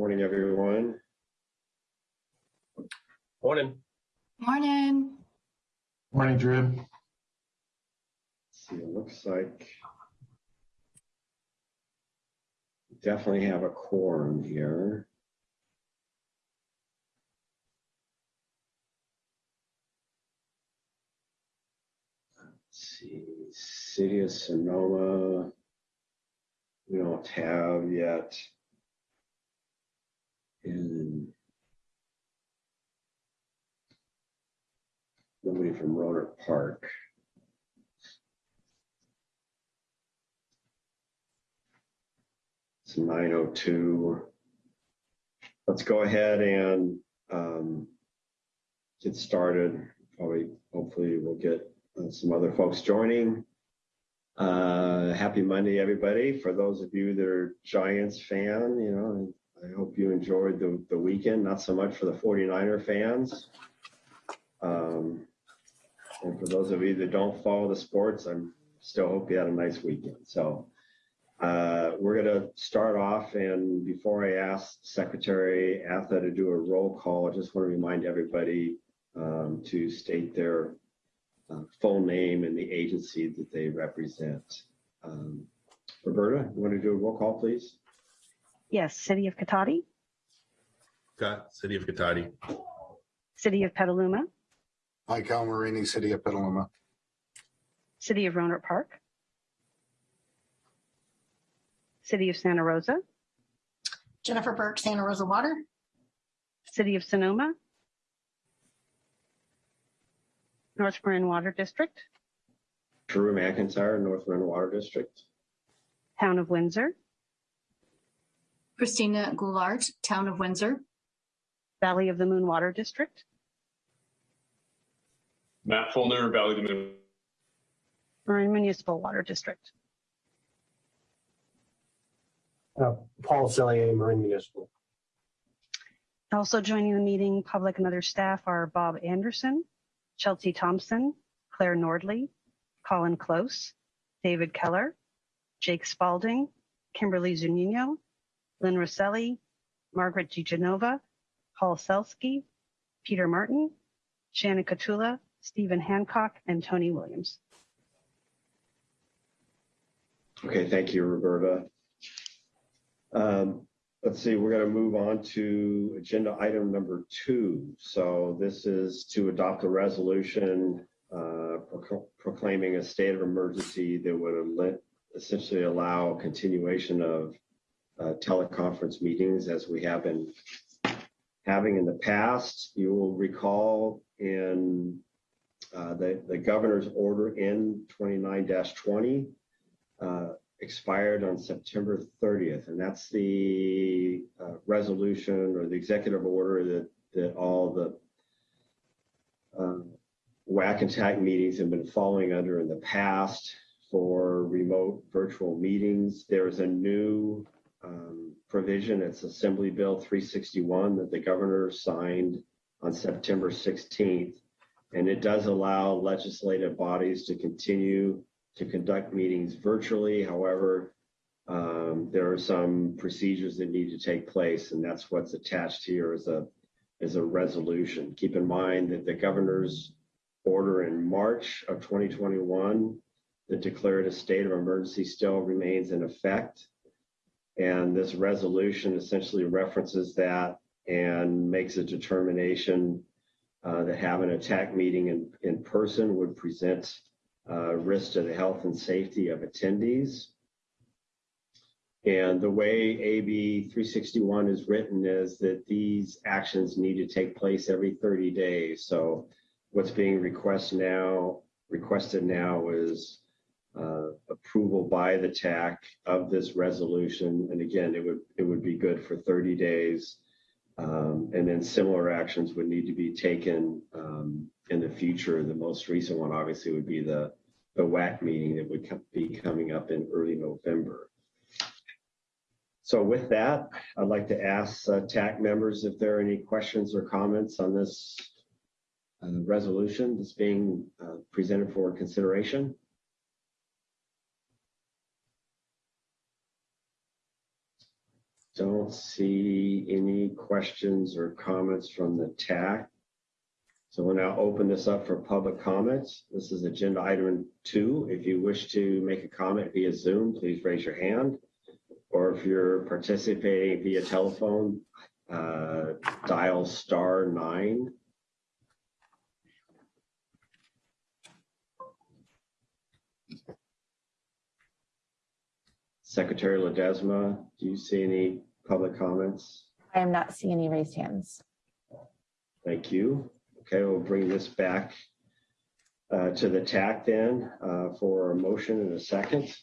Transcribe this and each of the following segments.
Morning, everyone. Morning. Morning. Morning, Drew. See, it looks like we definitely have a quorum here. Let's see, City of Sonoma. We don't have yet. And nobody from Rohnert Park. It's 9:02. Let's go ahead and um, get started. Probably, hopefully, we'll get uh, some other folks joining. Uh, happy Monday, everybody. For those of you that are Giants fan, you know, I hope you enjoyed the, the weekend. Not so much for the 49er fans. Um, and for those of you that don't follow the sports, I'm still hope you had a nice weekend. So uh, we're going to start off. And before I ask Secretary Atha to do a roll call, I just want to remind everybody um, to state their uh, full name and the agency that they represent. Um, Roberta, you want to do a roll call, please? Yes, City of Cotati, Scott, City of Cotati. City of Petaluma, Mike Almarini, City of Petaluma. City of Rohnert Park, City of Santa Rosa, Jennifer Burke, Santa Rosa Water. City of Sonoma, North Marin Water District, Drew McIntyre, North Marin Water District. Town of Windsor, Christina Goulart, Town of Windsor. Valley of the Moon Water District, Matt Fulner, Valley of the Moon. Marin Municipal Water District. Uh, Paul Sellier, Marin Municipal. Also joining the meeting, public and other staff are Bob Anderson, Chelsea Thompson, Claire Nordley, Colin Close, David Keller, Jake Spalding, Kimberly Zunino, Lynn Rosselli, Margaret DiGenova, Paul Selsky, Peter Martin, Shannon Katula, Stephen Hancock, and Tony Williams. Okay, thank you, Roberta. Um, let's see, we're going to move on to agenda item number two. So this is to adopt a resolution uh, procl- proclaiming a state of emergency that would essentially allow continuation of uh, teleconference meetings as we have been having in the past. You will recall in uh, the, the governor's order in 29-20 uh, expired on September 30th, and that's the uh, resolution or the executive order that that all the uh, WAC and TAC meetings have been following under in the past for remote virtual meetings. There is a new um, provision. It's Assembly Bill 361 that the governor signed on September 16th, and it does allow legislative bodies to continue to conduct meetings virtually. However, um, there are some procedures that need to take place, and that's what's attached here as a as a resolution. Keep in mind that the governor's order in March of 2021 that declared a state of emergency still remains in effect. And this resolution essentially references that and makes a determination uh, that having a TAC meeting in, in person would present uh, risk to the health and safety of attendees. And the way AB 361 is written is that these actions need to take place every 30 days. So what's being requested now requested now is uh, approval by the TAC of this resolution. And again, it would it would be good for 30 days. Um, and then similar actions would need to be taken um, in the future. The most recent one, obviously, would be the the WAC meeting that would be coming up in early November. So with that, I'd like to ask uh, TAC members if there are any questions or comments on this uh, resolution that's being uh, presented for consideration. Don't see any questions or comments from the TAC. So we'll now open this up for public comments. This is agenda item two. If you wish to make a comment via Zoom, please raise your hand. Or if you're participating via telephone, uh, dial star nine. Secretary Ledesma, do you see any public comments? I am not seeing any raised hands. Thank you. Okay, we'll bring this back uh, to the TAC then uh, for a motion and a second.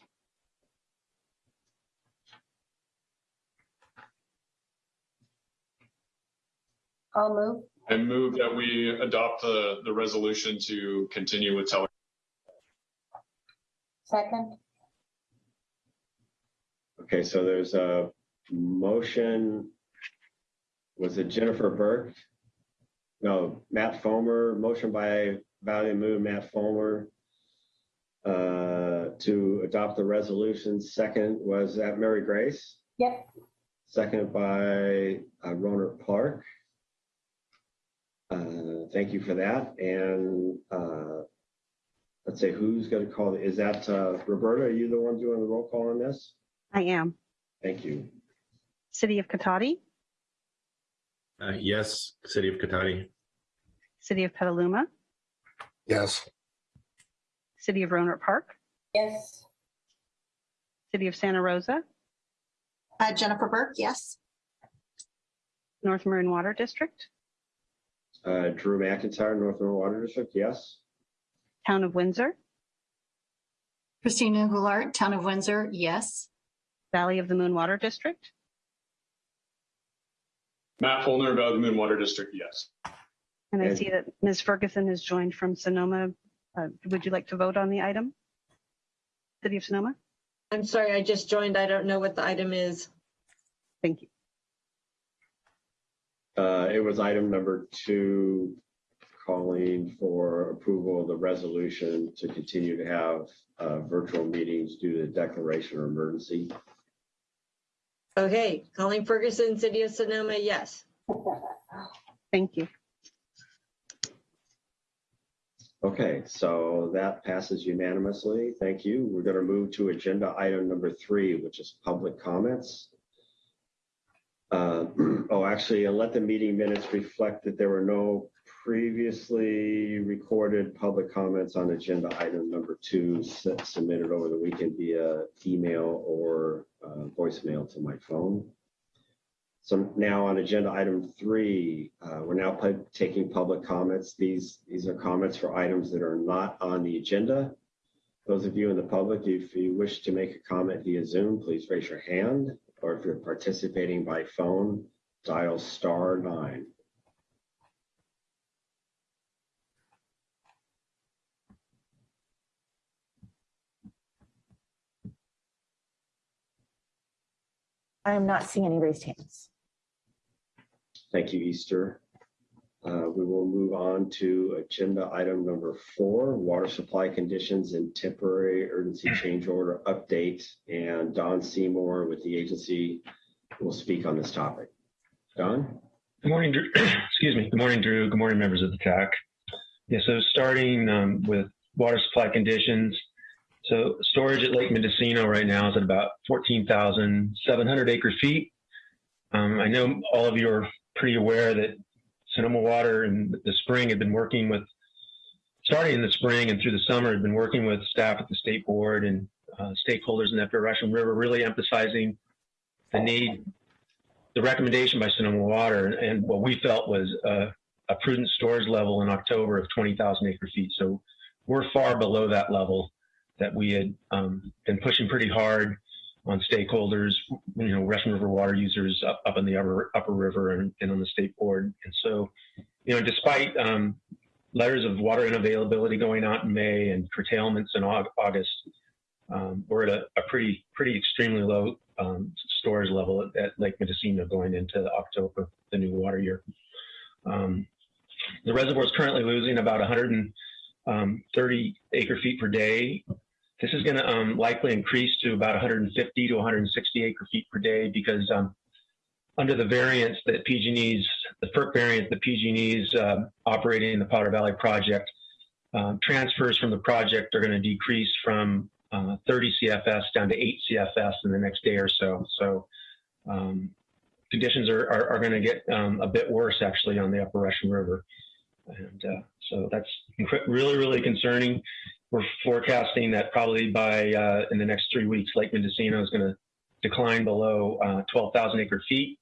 I'll move. I move that we adopt the, the resolution to continue with tele. Second. Okay, so there's a motion. Was it Jennifer Burke? No, Matt Fulner, motion by Valley Move, Matt Fulner uh, to adopt the resolution. Second was that Mary Grace? Yep. Second by uh, Clark. Uh, Thank you for that. And uh, let's say who's going to call, it? Is that uh, Roberta? Are you the one doing the roll call on this? I am. Thank you. City of Cotati, Uh, yes, City of Cotati. City of Petaluma, Yes. City of Rohnert Park, Yes. City of Santa Rosa, Uh, Jennifer Burke, yes. North Marin Water District, Uh, Drew McIntyre, North Marin Water District, yes. Town of Windsor, Christina Goulart, Town of Windsor, yes. Valley of the Moon Water District, Matt Fulner, Valley of the Moon Water District, yes. and I see that Ms. Ferguson has joined from Sonoma. Uh, Would you like to vote on the item? City of Sonoma? I'm sorry, I just joined. I don't know what the item is. Thank you. Uh, it was item number two, calling for approval of the resolution to continue to have uh, virtual meetings due to the declaration of emergency. Okay, Colleen Ferguson, City of Sonoma, yes. Thank you. Okay, so that passes unanimously. Thank you. We're going to move to agenda item number three, which is public comments. Uh, Oh, actually, and let the meeting minutes reflect that there were no previously recorded public comments on agenda item number two submitted over the weekend via email or uh, voicemail to my phone. So now on agenda item three, uh, we're now taking public comments. These, these are comments for items that are not on the agenda. Those of you in the public, if you wish to make a comment via Zoom, please raise your hand. Or if you're participating by phone, dial star nine. I am not seeing any raised hands. Thank you, Easter. Uh, We will move on to agenda item number four, water supply conditions and temporary urgency change order update. And Don Seymour with the agency will speak on this topic. Don? Good morning, Drew. Excuse me. Good morning, Drew. Good morning, members of the TAC. Yeah, so starting um, with water supply conditions. So storage at Lake Mendocino right now is at about 14,700 acre feet. Um, I know all of you are pretty aware that Sonoma Water in the spring had been working with, starting in the spring and through the summer, had been working with staff at the state board and uh, stakeholders in the Upper Russian River, really emphasizing the need the recommendation by Sonoma Water and what we felt was a, a prudent storage level in October of 20,000 acre feet. So we're far below that level that we had um, been pushing pretty hard on stakeholders, you know, Russian River water users up, up in the upper, upper river and, and on the state board. And so, you know, despite um, letters of water unavailability going out in May and curtailments in August, um, we're at a, a pretty, pretty extremely low um, storage level at, at Lake Mendocino going into October, the new water year. Um, the reservoir is currently losing about 130 acre feet per day. This is going to um, likely increase to about 150 to 160 acre feet per day because um, under the variance that PG&E's, the FERC variance that PG&E's uh, operating in the Potter Valley project, um, transfers from the project are going to decrease from uh, 30 CFS down to 8 CFS in the next day or so. So um, conditions are, are, are going to get um, a bit worse actually on the Upper Russian River. And uh, so that's really, really concerning. We're forecasting that probably by uh, in the next three weeks, Lake Mendocino is going to decline below uh, 12,000 acre feet.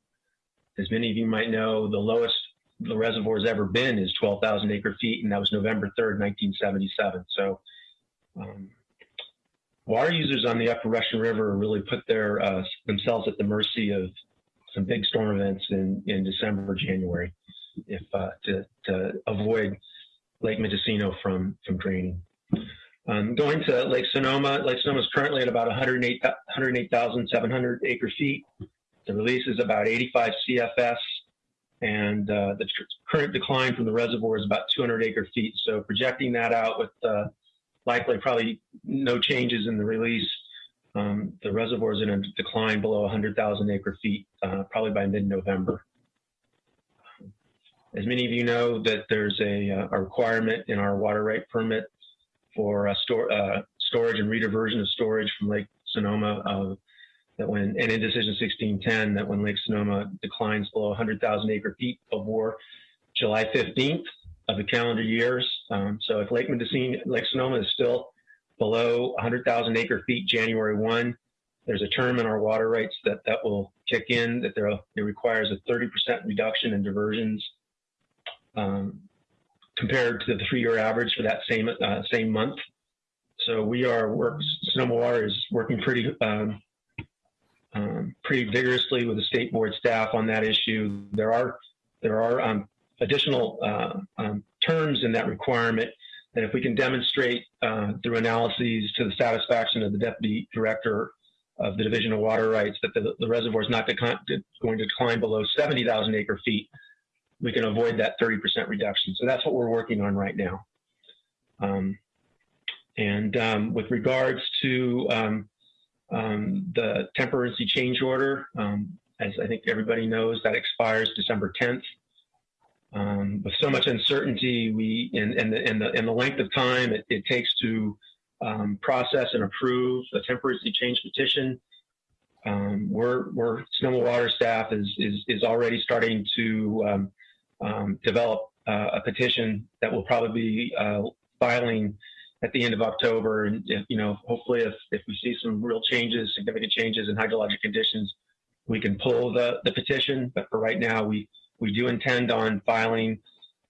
As many of you might know, the lowest the reservoir has ever been is 12,000 acre feet, and that was November 3rd, 1977. So, um, water users on the Upper Russian River really put their uh, themselves at the mercy of some big storm events in, in December January, if uh, to, to avoid Lake Mendocino from from draining. Um, going to Lake Sonoma, Lake Sonoma is currently at about 108 108,700 acre feet. The release is about 85 CFS, and uh, the current decline from the reservoir is about 200 acre feet. So projecting that out with uh, likely probably no changes in the release, um, the reservoir is in a decline below 100,000 acre feet, uh, probably by mid-November. As many of you know, that there's a, uh, a requirement in our water right permit for store, uh, storage and rediversion of storage from Lake Sonoma. That when and in decision 1610 that when Lake Sonoma declines below 100,000 acre feet of war, July 15th of the calendar years. Um, so if Lake Mendocino, Lake Sonoma is still below 100,000 acre feet January 1, there's a term in our water rights that that will kick in that there it requires a 30% reduction in diversions um, compared to the three-year average for that same uh, same month. So we are work Sonoma Water is working pretty um, um, pretty vigorously with the state board staff on that issue. There are there are um, additional uh, um, terms in that requirement that if we can demonstrate uh, through analyses to the satisfaction of the deputy director of the Division of Water Rights that the, the reservoir is not going to decline below 70,000 acre feet, we can avoid that 30% reduction. So that's what we're working on right now. Um, and um, with regards to um, um, the temperancy change order, um, as I think everybody knows, that expires December 10th. Um, with so much uncertainty, we and, and, the, and, the, and the length of time it, it takes to process and approve a temperancy change petition, we're, we're Sonoma Water staff is, is, is already starting to develop uh, a petition that will probably be uh, filing at the end of October. And, you know, hopefully if, if we see some real changes, significant changes in hydrologic conditions, we can pull the, the petition. But for right now, we, we do intend on filing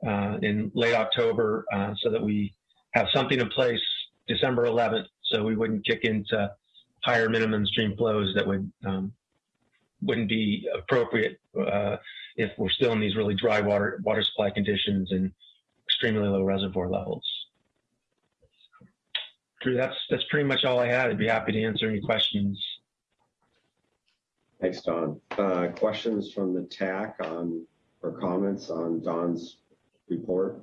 uh, in late October uh, so that we have something in place December 11th so we wouldn't kick into higher minimum stream flows that would um, wouldn't be appropriate uh, if we're still in these really dry water water supply conditions and extremely low reservoir levels. Drew, that's that's pretty much all I had. I'd be happy to answer any questions. Thanks, Don. Uh, questions from the TAC on or comments on Don's report?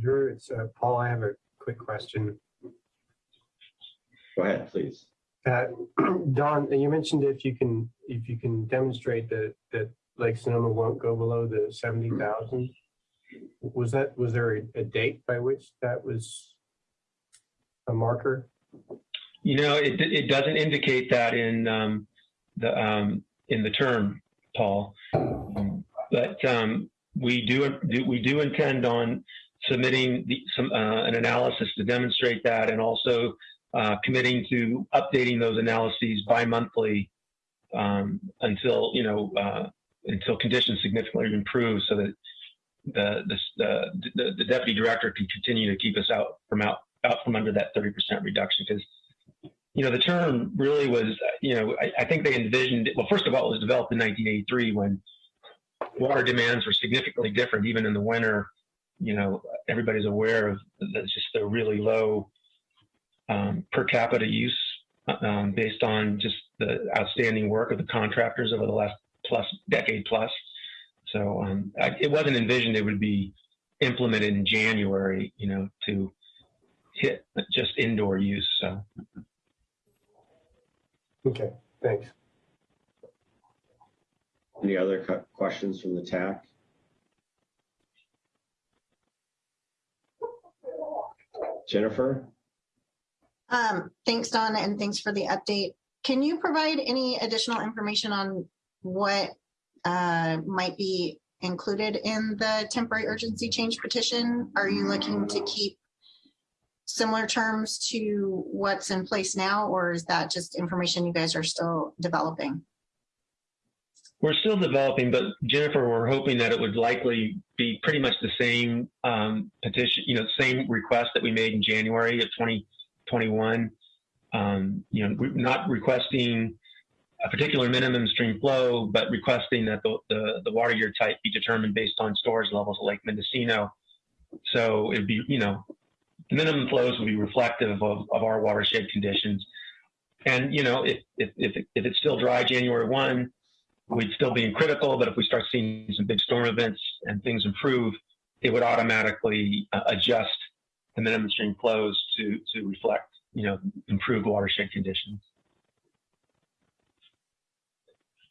Drew, it's uh, Paul. I have a quick question. Go ahead, please. Uh, Don, you mentioned if you can if you can demonstrate that that Lake Sonoma won't go below the seventy thousand. Was that was there a, a date by which that was a marker? You know, it it doesn't indicate that in um, the um, in the term, Paul. Um, but um, we do, do we do intend on submitting the, some uh, an analysis to demonstrate that, and also uh, committing to updating those analyses bi-monthly um, until you know uh, until conditions significantly improve, so that the, the the, the deputy director can continue to keep us out from out out from under that 30% reduction. Because you know the term really was you know I, I think they envisioned well first of all it was developed in 1983 when water demands were significantly different even in the winter. You know everybody's aware of the, just the really low um, per capita use um, based on just the outstanding work of the contractors over the last plus decade plus. So um, I, it wasn't envisioned it would be implemented in January, you know, to hit just indoor use. So Okay, thanks. Any other questions from the TAC? Jennifer? Um, thanks, Donna, and thanks for the update. Can you provide any additional information on what uh, might be included in the temporary urgency change petition? Are you looking to keep similar terms to what's in place now, or is that just information you guys are still developing? we're still developing, but Jennifer, we're hoping that it would likely be pretty much the same um, petition, you know, same request that we made in January of 2021. Um, you know, not requesting a particular minimum stream flow, but requesting that the, the, the water year type be determined based on storage levels at Lake Mendocino. So it'd be, you know, minimum flows would be reflective of, of our watershed conditions. And, you know, if, if, if, if it's still dry January 1, we'd still be in critical, but if we start seeing some big storm events and things improve, it would automatically uh, adjust the minimum stream flows to, to reflect, you know, improved watershed conditions.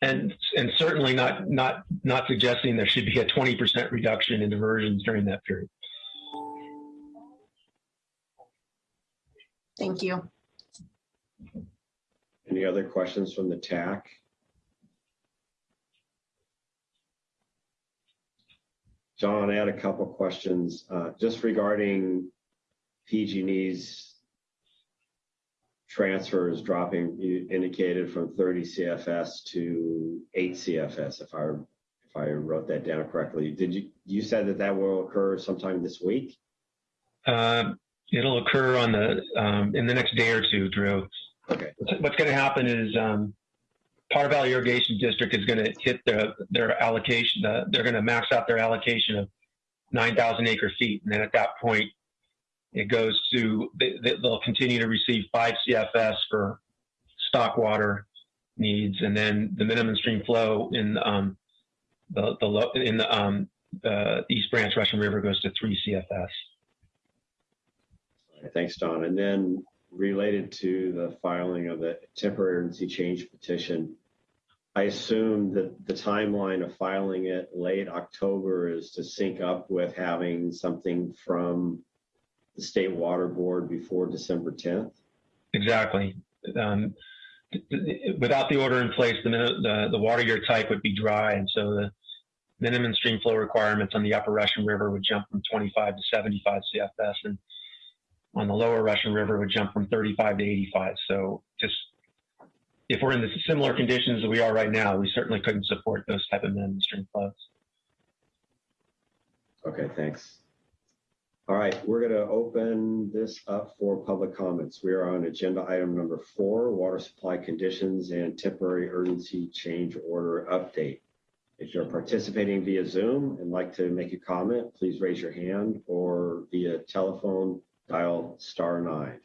And, and certainly not, not, not suggesting there should be a 20% reduction in diversions during that period. Thank you. Any other questions from the TAC? John, I had a couple questions uh, just regarding PG&E's transfer is dropping, you indicated from 30 CFS to 8 CFS, if I if I wrote that down correctly. Did you you said that that will occur sometime this week? Um, it'll occur on the um, in the next day or two, Drew. Okay. What's, what's going to happen is um, Potter Valley Irrigation District is going to hit their their allocation. Uh, they're going to max out their allocation of 9,000 acre feet, and then at that point, it goes to they, they'll continue to receive five CFS for stock water needs, and then the minimum stream flow in um, the the low, in the um, uh, East Branch Russian River goes to three CFS. Thanks, Don. And then related to the filing of the temporary change petition, I assume that the timeline of filing it late October is to sync up with having something from the State Water Board before December 10th? Exactly. Um, th- th- without the order in place, the, the the water year type would be dry, and so the minimum stream flow requirements on the upper Russian River would jump from 25 to 75 CFS, and on the lower Russian River would jump from 35 to 85. So just if we're in the similar conditions that we are right now, we certainly couldn't support those type of minimum stream flows. Okay, thanks. All right, we're going to open this up for public comments. We are on agenda item number four, water supply conditions and temporary urgency change order update. If you're participating via Zoom and like to make a comment, please raise your hand or via telephone, dial star nine.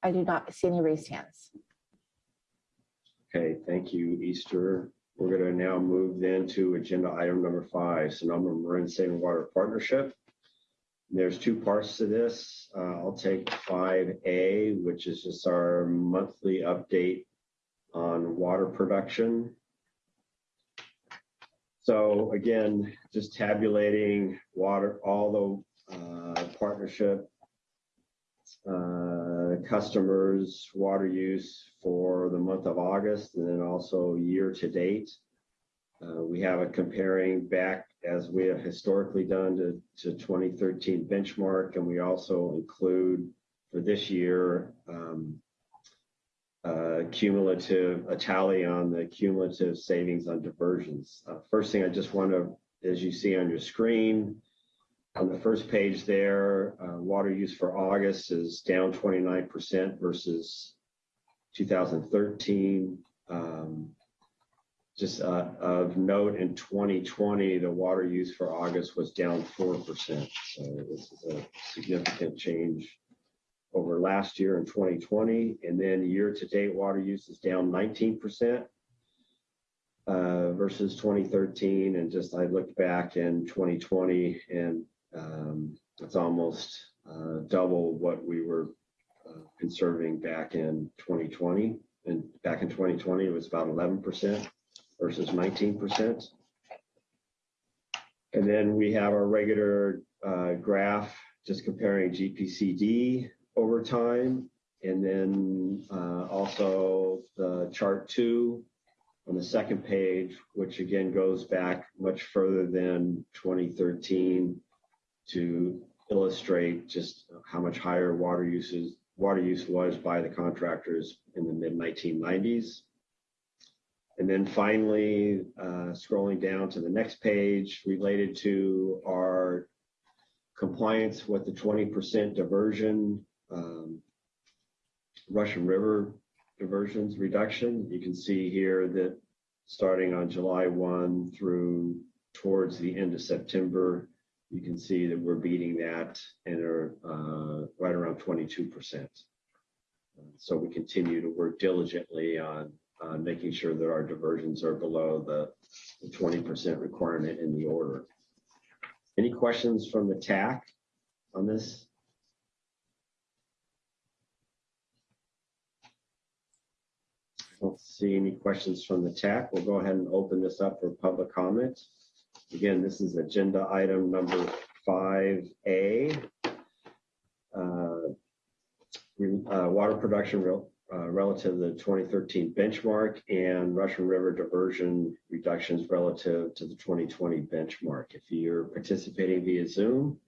I do not see any raised hands. Okay, thank you, Easter. We're going to now move then to agenda item number five, Sonoma Marin Saving Water Partnership. There's two parts to this. Uh, I'll take 5A, which is just our monthly update on water production. So again, just tabulating water, all the uh, partnership uh, customers' water use for the month of August and then also year to date. Uh, we have it comparing back as we have historically done to, to 2013 benchmark, and we also include for this year um, uh, cumulative, a tally on the cumulative savings on diversions. Uh, first thing I just want to, as you see on your screen, on the first page there, uh, water use for August is down 29% versus 2013. Um, just uh, of note, in 2020, the water use for August was down 4%. So this is a significant change over last year in 2020. And then year to date, water use is down 19%. uh, versus 2013. And just I looked back in 2020 and um, it's almost uh, double what we were uh, conserving back in 2020. And back in 2020, it was about 11% versus 19%. And then we have our regular uh, graph just comparing GPCD over time. And then uh, also the chart two on the second page, which again goes back much further than 2013 to illustrate just how much higher water uses water use was by the contractors in the mid 1990s. And then finally, uh, scrolling down to the next page related to our compliance with the 20% diversion, um, Russian River diversions reduction. You can see here that starting on July 1 through towards the end of September, you can see that we're beating that and are uh, right around 22%. So we continue to work diligently on uh, making sure that our diversions are below the, the 20% requirement in the order. Any questions from the TAC on this? I Don't see any questions from the TAC. We'll go ahead and open this up for public comment. Again, this is agenda item number 5A. Uh, uh, water production uh, relative to the 2013 benchmark and Russian River diversion reductions relative to the 2020 benchmark. If you're participating via Zoom,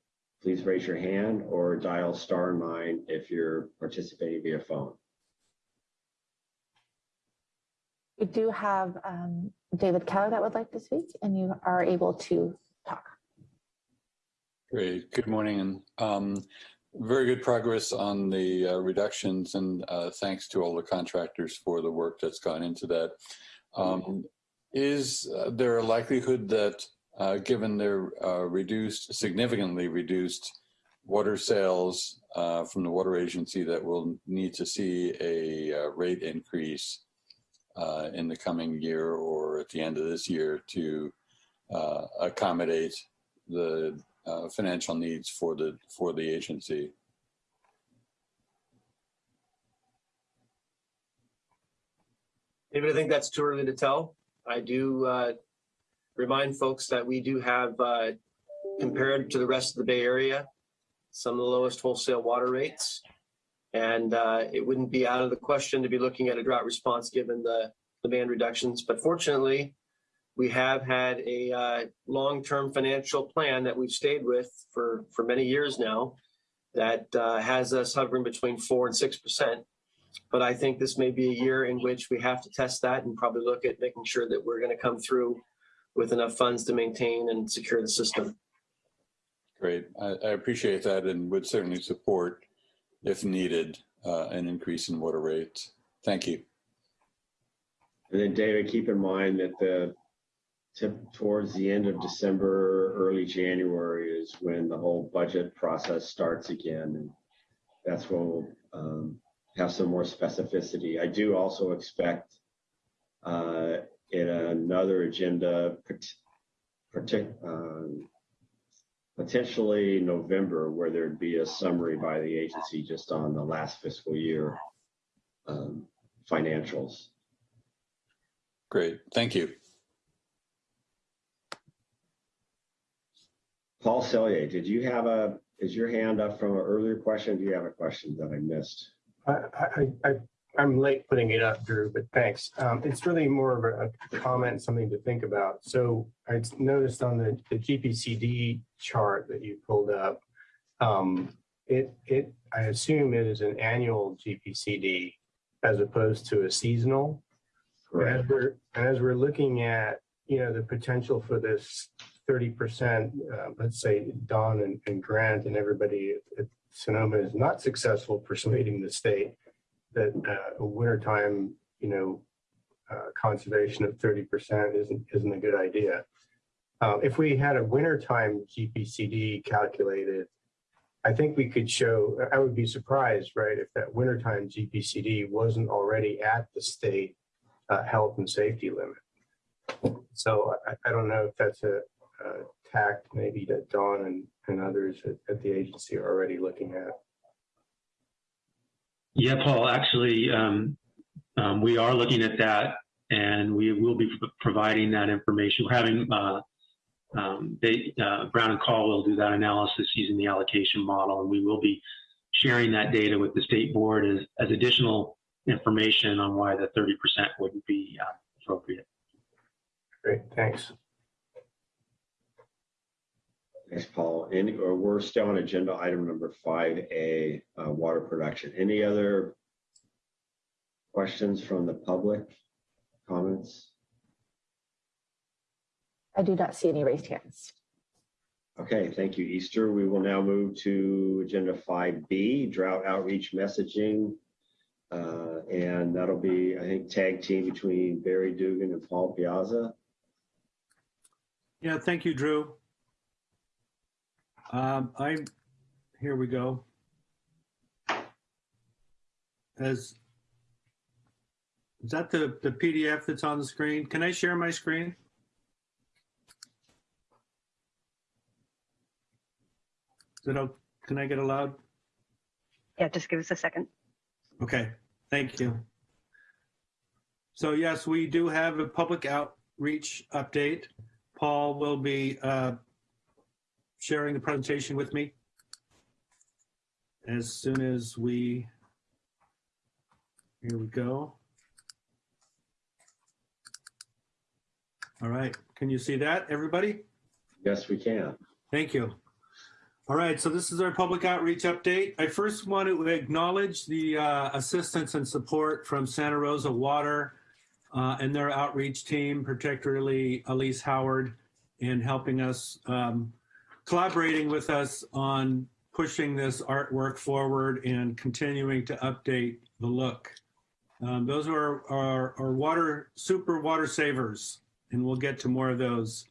please raise your hand or dial star nine if you're participating via phone. We do have um, David Keller that would like to speak, and you are able to talk. Great. Good morning. And um, very good progress on the uh, reductions, and uh, thanks to all the contractors for the work that's gone into that. Um, is uh, there a likelihood that, uh, given their uh, reduced, significantly reduced water sales uh, from the water agency, that we'll need to see a rate increase uh, in the coming year or at the end of this year to uh, accommodate the uh, financial needs for the for the agency. David, I think that's too early to tell. I do uh, remind folks that we do have, uh, compared to the rest of the Bay Area, some of the lowest wholesale water rates. And uh, it wouldn't be out of the question to be looking at a drought response given the demand reductions. But fortunately, we have had a uh, long-term financial plan that we've stayed with for, for many years now that uh, has us hovering between four and six percent. But I think this may be a year in which we have to test that and probably look at making sure that we're going to come through with enough funds to maintain and secure the system. Great. I, I appreciate that and would certainly support, if needed, uh, an increase in water rates. Thank you. And then David, keep in mind that the tip towards the end of December, early January is when the whole budget process starts again. And that's when we'll um, have some more specificity. I do also expect uh, in another agenda, um, potentially November, where there'd be a summary by the agency just on the last fiscal year um, financials. Great, thank you. Paul Sellier, did you have a, is your hand up from an earlier question? Do you have a question that I missed? I, I, I, I'm late putting it up, Drew, but thanks. Um, it's really more of a, a comment, something to think about. So I noticed on the, the GPCD chart that you pulled up, um, it, it, I assume it is an annual GPCD as opposed to a seasonal. As we're, as we're looking at, you know, the potential for this 30%, uh, let's say Don and, and Grant and everybody at, Sonoma is not successful persuading the state that uh, a wintertime, you know, uh, conservation of 30% isn't, isn't a good idea. Uh, if we had a wintertime GPCD calculated, I think we could show, I would be surprised, right, if that wintertime GPCD wasn't already at the state uh, health and safety limit. So I, I don't know if that's a, a tact maybe that Don and, and others at, at the agency are already looking at. Yeah, Paul, actually, um, um, we are looking at that and we will be providing that information. We're having, uh, um, they, uh, Brown and Caldwell will do that analysis using the allocation model and we will be sharing that data with the state board as, as additional information on why the 30% wouldn't be uh, appropriate. Great, thanks. Thanks, Paul. Any, or we're still on agenda item number five A, uh, water production. Any other questions from the public? Comments? I do not see any raised hands. Okay, thank you, Easter. We will now move to agenda five B, drought outreach messaging. Uh, and that'll be, I think, tag team between Barry Dugan and Paul Piazza. Yeah, thank you, Drew. Um, I, here we go. As, is that the, the PDF that's on the screen? Can I share my screen? Is it, can I get allowed? Yeah, just give us a second. Okay, thank you. So yes, we do have a public outreach update. Paul will be uh, sharing the presentation with me as soon as we, here we go. All right, can you see that, everybody? Yes, we can. Thank you. All right, so this is our public outreach update. I first want to acknowledge the uh, assistance and support from Santa Rosa Water uh, and their outreach team, particularly Elise Howard, in helping us, um, collaborating with us on pushing this artwork forward and continuing to update the look. Um, those are our, our water, super water savers, and we'll get to more of those.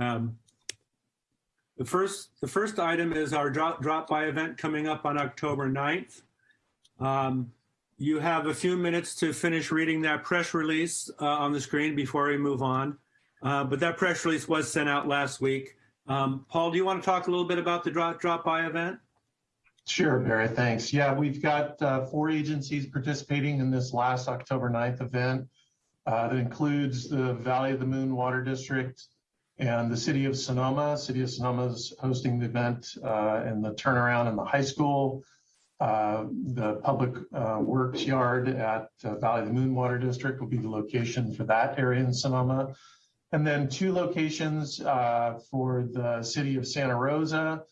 Um, the first, the first item is our drop, drop by event coming up on October 9th. Um, you have a few minutes to finish reading that press release uh, on the screen before we move on. Uh, but that press release was sent out last week. Um, Paul, do you want to talk a little bit about the drop, drop by event? Sure, Barry, thanks. Yeah, we've got uh, four agencies participating in this last October 9th event. Uh, that includes the Valley of the Moon Water District, and the city of Sonoma. City of Sonoma is hosting the event uh, in the turnaround in the high school. Uh, the public uh, works yard at uh, Valley of the Moon Water District will be the location for that area in Sonoma. And then two locations uh, for the city of Santa Rosa,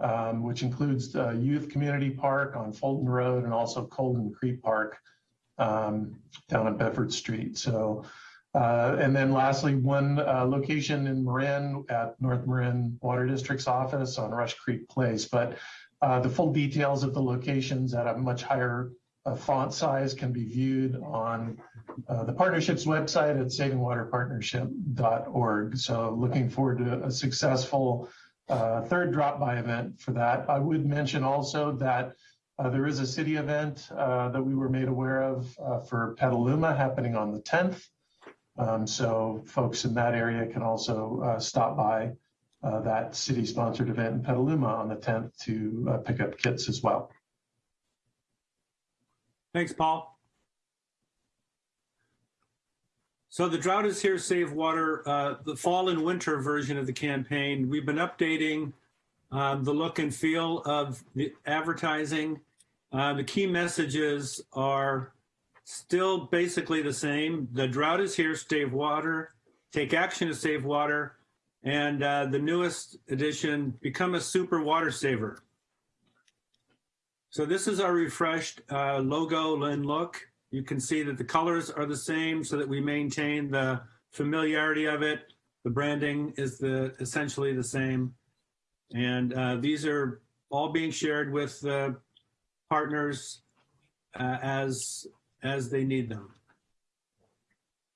um, which includes the Youth Community Park on Fulton Road and also Colgan Creek Park um, down on Bedford Street. So uh, and then lastly, one uh, location in Marin at North Marin Water District's office on Rush Creek Place. But uh, the full details of the locations at a much higher uh, font size can be viewed on uh, the partnership's website at savingwaterpartnership.org. So looking forward to a successful uh, third drop by event for that. I would mention also that there is a city event that we were made aware of for Petaluma happening on the 10th. Um, so folks in that area can also uh, stop by uh, that city-sponsored event in Petaluma on the 10th to uh, pick up kits as well. Thanks, Paul. So the drought is here, save water. Uh, the fall and winter version of the campaign. We've been updating um, the look and feel of the advertising. Uh, the key messages are still basically the same. The drought is here, save water, take action to save water, and uh, the newest edition, become a super water saver. So this is our refreshed uh, logo and look. You can see that the colors are the same so that we maintain the familiarity of it. The branding is the essentially the same. And uh, these are all being shared with the partners uh, as as they need them.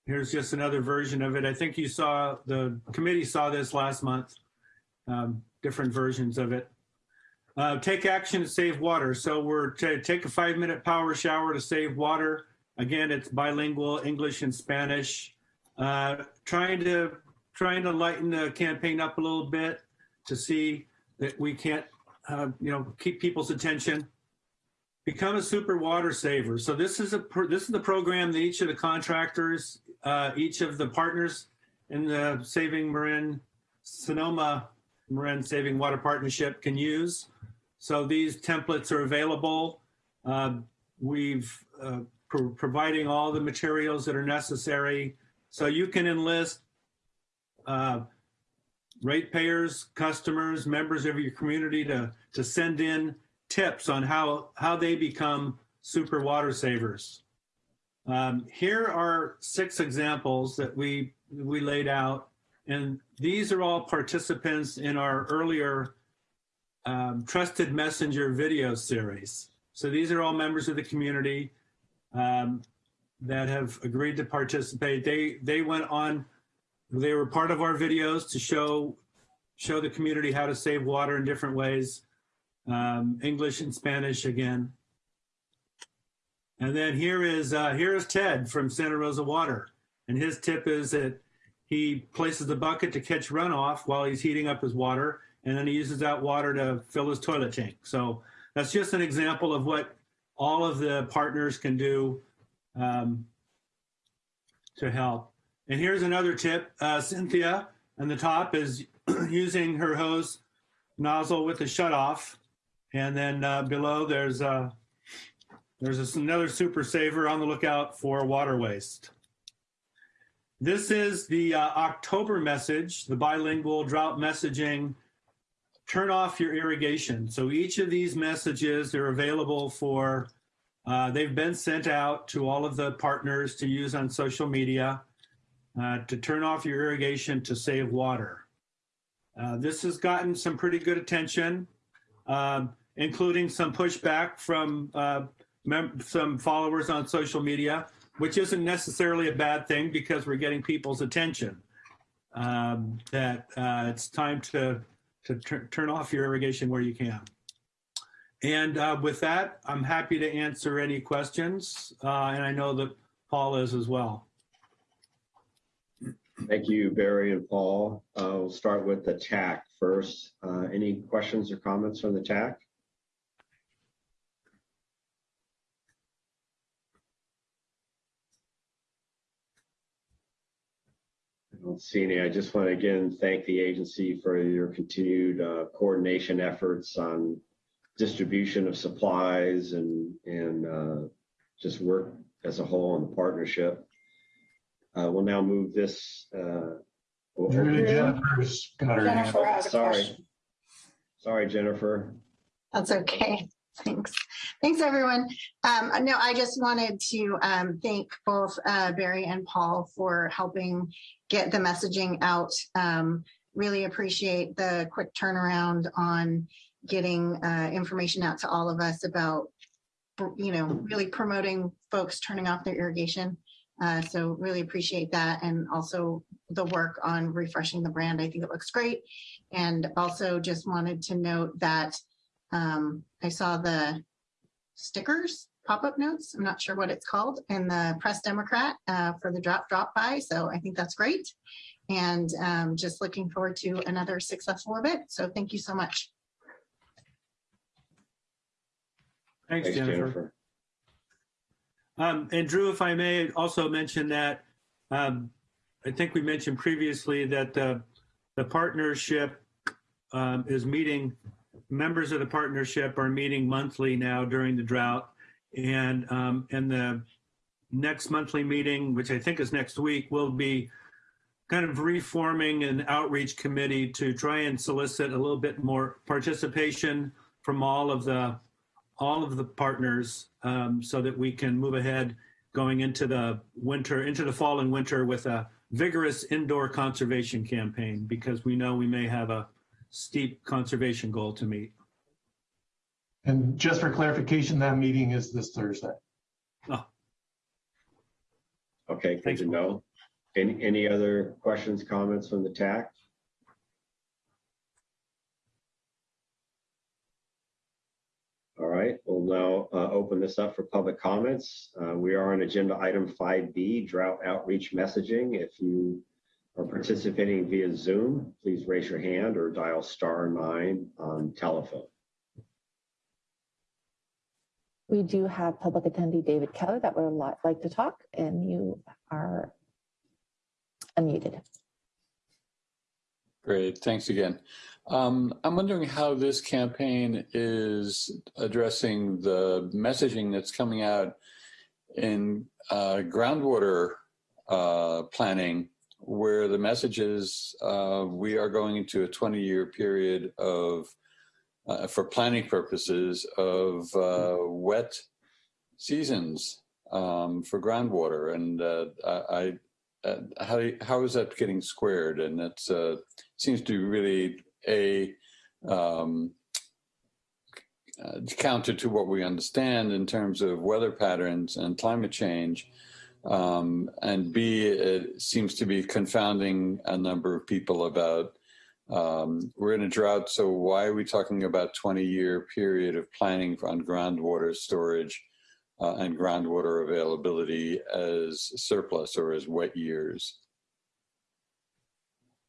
Here's just another version of it. I think you saw, the committee saw this last month, um, different versions of it. Uh, take action to save water. So we're to take a five minute power shower to save water. Again, it's bilingual, English and Spanish. uh, trying to trying to lighten the campaign up a little bit to see that we can't, uh, you know, keep people's attention. Become a super water saver. So this is a this is the program that each of the contractors, uh, each of the partners in the Saving Marin Sonoma Marin Saving Water Partnership can use. So these templates are available. Um, we've uh, pro- providing all the materials that are necessary. So you can enlist uh, ratepayers, customers, members of your community to, to send in tips on how, how they become super water savers. Um, here are six examples that we, we laid out, and these are all participants in our earlier um, Trusted Messenger video series. So these are all members of the community um, that have agreed to participate. They they went on, they were part of our videos to show show the community how to save water in different ways, um, English and Spanish again. And then here is uh, here is Ted from Santa Rosa Water, and his tip is that he places the bucket to catch runoff while he's heating up his water, and then he uses that water to fill his toilet tank. So that's just an example of what all of the partners can do um, to help. And here's another tip. Uh, Cynthia on the top is using her hose nozzle with the shutoff. And then uh, below there's, uh, there's another super saver on the lookout for water waste. This is the uh, October message, the bilingual drought messaging turn off your irrigation. So each of these messages are available for, uh, they've been sent out to all of the partners to use on social media uh, to turn off your irrigation to save water. Uh, this has gotten some pretty good attention, um, including some pushback from uh, some followers on social media, which isn't necessarily a bad thing because we're getting people's attention. Um, that uh, it's time to to turn off your irrigation where you can. And uh, with that, I'm happy to answer any questions, uh, and I know that Paul is as well. Thank you, Barry and Paul. We'll start with the TAC first. Uh, Any questions or comments from the TAC? I don't see any. I just want to again thank the agency for your continued uh, coordination efforts on distribution of supplies and, and uh, just work as a whole on the partnership. Uh, We'll now move this. uh, we'll Jennifer's got her Jennifer up. Sorry. question. Sorry, Jennifer. That's okay. Thanks. Thanks, everyone. Um, no, I just wanted to um, thank both uh, Barry and Paul for helping get the messaging out. Um, really appreciate the quick turnaround on getting uh, information out to all of us about, you know, really promoting folks turning off their irrigation. Uh, so really appreciate that. And also the work on refreshing the brand. I think it looks great. And also just wanted to note that um, I saw the stickers, pop-up notes. I'm not sure what it's called in the Press Democrat uh, for the drop drop by. So I think that's great. And um, just looking forward to another successful event. So thank you so much. Thanks, Jennifer. Um, and Drew, if I may also mention that, um, I think we mentioned previously that the, the partnership um, is meeting, members of the partnership are meeting monthly now during the drought. And, um, and the next monthly meeting, which I think is next week, will be kind of reforming an outreach committee to try and solicit a little bit more participation from all of the all of the partners um, so that we can move ahead going into the winter, into the fall and winter with a vigorous indoor conservation campaign because we know we may have a steep conservation goal to meet. And just for clarification, that meeting is this Thursday. Okay, good to know. Any, any other questions, comments from the TAC? All right, we'll now uh, open open this up for public comments. Uh, we are on agenda item 5B, drought outreach messaging. If you are participating via Zoom, please raise your hand or dial star nine on telephone. We do have public attendee David Keller that would like to talk, and you are unmuted. Great, thanks again. Um, I'm wondering how this campaign is addressing the messaging that's coming out in uh, groundwater uh, planning, where the message is uh, we are going into a 20-year period of, uh, for planning purposes, of uh, wet seasons um, for groundwater, and uh, I. Uh, how how is that getting squared? And it's uh, seems to be really a um, counter to what we understand in terms of weather patterns and climate change. Um, and B, it seems to be confounding a number of people about um, we're in a drought, so why are we talking about 20 year period of planning on groundwater storage uh, and groundwater availability as surplus or as wet years?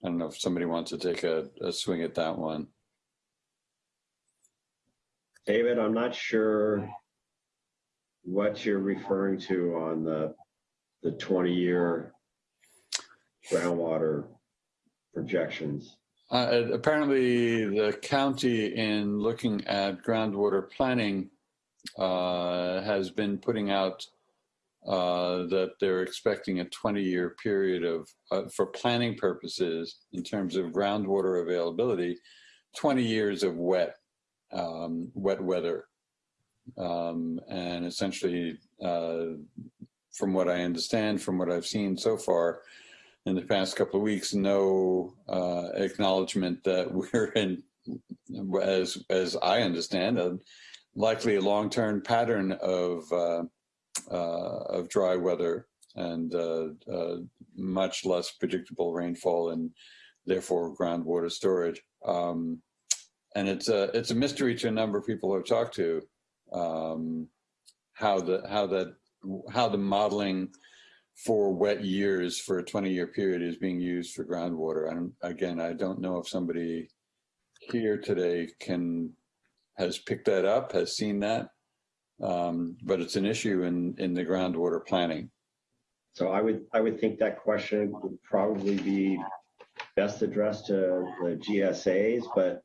I don't know if somebody wants to take a, a swing at that one. David, I'm not sure what you're referring to on the, the 20-year groundwater projections. Uh, apparently, the county, in looking at groundwater planning, uh, has been putting out uh, that they're expecting a 20-year period of, uh, for planning purposes, in terms of groundwater availability, 20 years of wet, um, wet weather, um, and essentially, uh, from what I understand, from what I've seen so far, in the past couple of weeks, no uh, acknowledgement that we're in, as as I understand, a, likely a long-term pattern of uh, uh, of dry weather and uh, uh, much less predictable rainfall and therefore groundwater storage. Um, and it's a it's a mystery to a number of people I've talked to um, how the how that how the modeling for wet years for a 20 year period is being used for groundwater. And again, I don't know if somebody here today can has picked that up, has seen that, um, but it's an issue in in the groundwater planning. So I would I would think that question would probably be best addressed to the GSAs. But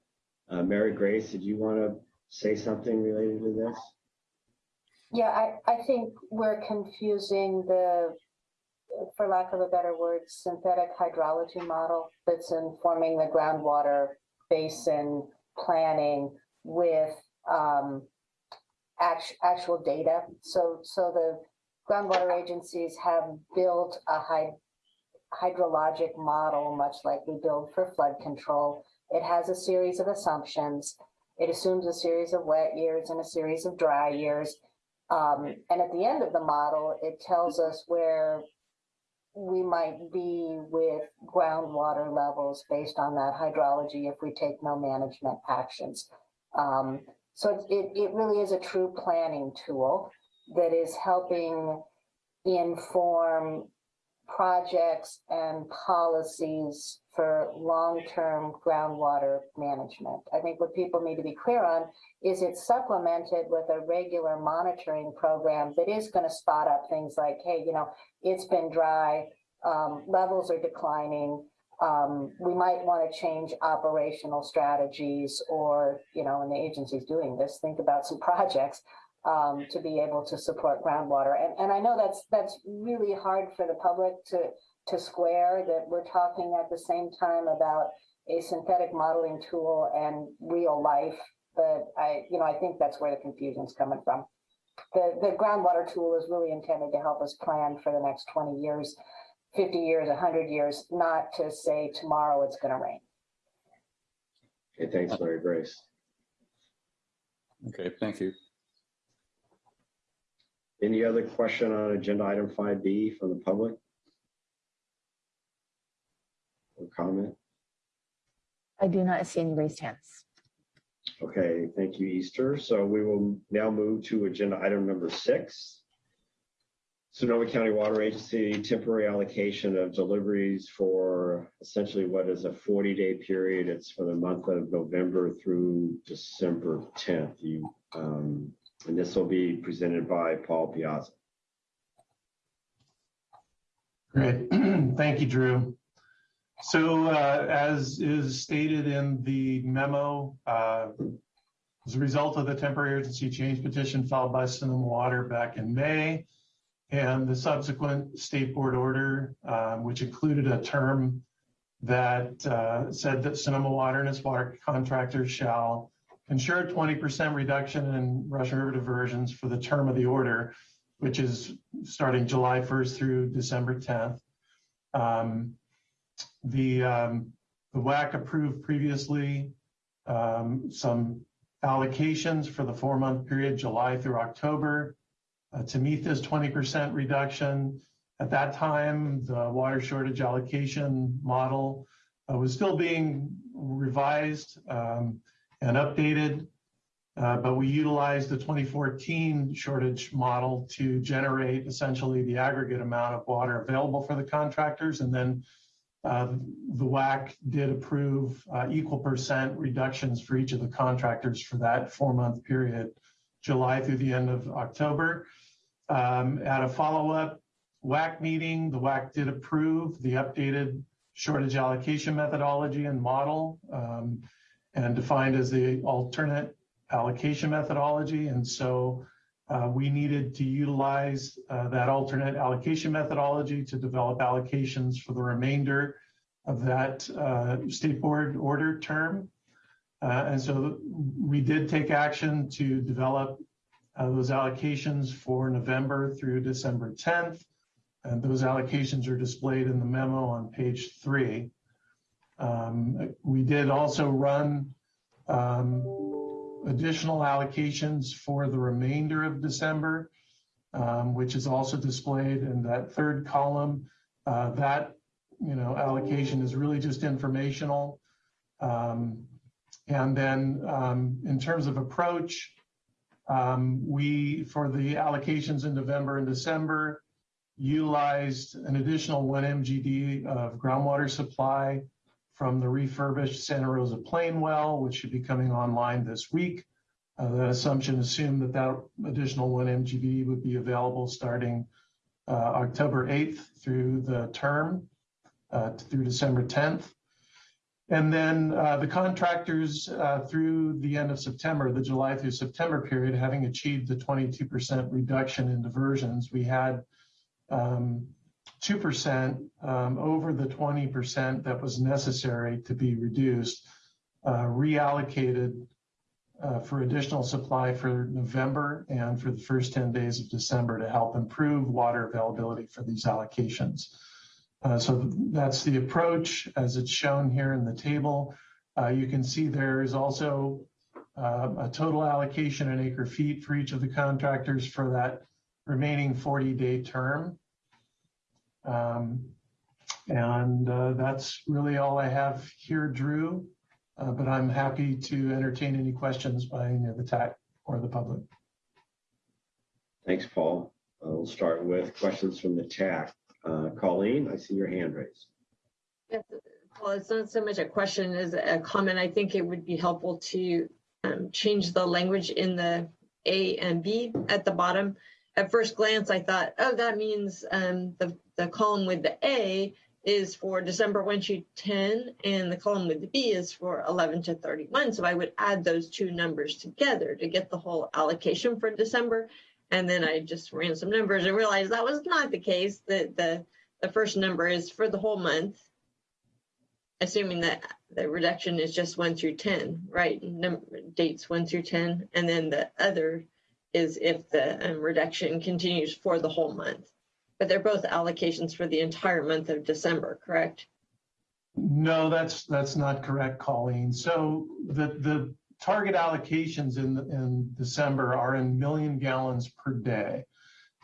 uh, Mary Grace, did you want to say something related to this? Yeah, I, I think we're confusing the, for lack of a better word, synthetic hydrology model that's informing the groundwater basin planning with um, act, actual data. So, so the groundwater agencies have built a hyd hydrologic model, much like we build for flood control. It has a series of assumptions. It assumes a series of wet years and a series of dry years. Um, and at the end of the model, it tells us where we might be with groundwater levels based on that hydrology if we take no management actions. Um, so it, it really is a true planning tool that is helping inform projects and policies for long-term groundwater management. I think what people need to be clear on is it's supplemented with a regular monitoring program that is going to spot up things like, hey, you know, it's been dry, um, levels are declining. Um, we might want to change operational strategies or, you know, and the agency's doing this, think about some projects um, to be able to support groundwater. And, and I know that's that's really hard for the public to to square that we're talking at the same time about a synthetic modeling tool and real life. But I, you know, I think that's where the confusion's coming from. The the groundwater tool is really intended to help us plan for the next 20 years, 50 years, 100 years, not to say tomorrow it's going to rain. Okay, thanks, Mary Grace. Okay, thank you. Any other question on agenda item 5B from the public? Or comment? I do not see any raised hands. Okay, thank you, Easter. So we will now move to agenda item number six. Sonoma County Water Agency temporary allocation of deliveries for essentially what is a 40-day period. It's for the month of November through December 10th. You, um, and this will be presented by Paul Piazza. Great. Thank you, Drew. So uh, as is stated in the memo, uh, as a result of the temporary urgency change petition filed by Sonoma Water back in May and the subsequent state board order, um, which included a term that uh, said that Sonoma Water and its water contractors shall ensure 20% reduction in Russian River diversions for the term of the order, which is starting July 1st through December 10th. Um, the, um, the WAC approved previously um, some allocations for the four month period, July through October, uh, to meet this 20% reduction. At that time, the water shortage allocation model uh, was still being revised um, and updated, uh, but we utilized the 2014 shortage model to generate essentially the aggregate amount of water available for the contractors. And then uh, the WAC did approve uh, equal percent reductions for each of the contractors for that four month period, July through the end of October. Um, at a follow up WAC meeting, the WAC did approve the updated shortage allocation methodology and model um, and defined as the alternate allocation methodology. And so uh, we needed to utilize uh, that alternate allocation methodology to develop allocations for the remainder of that uh, state board order term. Uh, and so we did take action to develop uh, those allocations for November through December 10th. And those allocations are displayed in the memo on page three. Um, we did also run um, additional allocations for the remainder of December, um, which is also displayed in that third column. Uh, that, you know, allocation is really just informational. Um, and then um, in terms of approach, um, we, for the allocations in November and December, utilized an additional one MGD of groundwater supply from the refurbished Santa Rosa Plain well, which should be coming online this week. Uh, that assumption assumed that that additional one MGD would be available starting uh, October 8th through the term uh, through December 10th. And then the contractors through the end of September, the July through September period, having achieved the 22% reduction in diversions, we had um, 2% um, over the 20% that was necessary to be reduced, uh, reallocated uh, for additional supply for November and for the first 10 days of December to help improve water availability for these allocations. Uh, so that's the approach as it's shown here in the table. Uh, you can see there is also uh, a total allocation in acre feet for each of the contractors for that remaining 40 day term. Um, and uh, that's really all I have here, Drew. Uh, but I'm happy to entertain any questions by any of the TAC or the public. Thanks, Paul. Uh, we'll start with questions from the TAC. Uh, Colleen, I see your hand raised. Yes, Well, it's not so much a question as a comment. I think it would be helpful to um, change the language in the A and B at the bottom. At first glance, I thought, oh, that means um, the, the column with the A is for December 1 to 10, and the column with the B is for 11 to 31. So I would add those two numbers together to get the whole allocation for December. And then I just ran some numbers and realized that was not the case. That the, the first number is for the whole month, assuming that the reduction is just 1 through 10, right? Number, dates 1 through 10. And then the other is if the um, reduction continues for the whole month. But they're both allocations for the entire month of December, correct? No, that's that's not correct, Colleen. So the the target allocations in in December are in million gallons per day,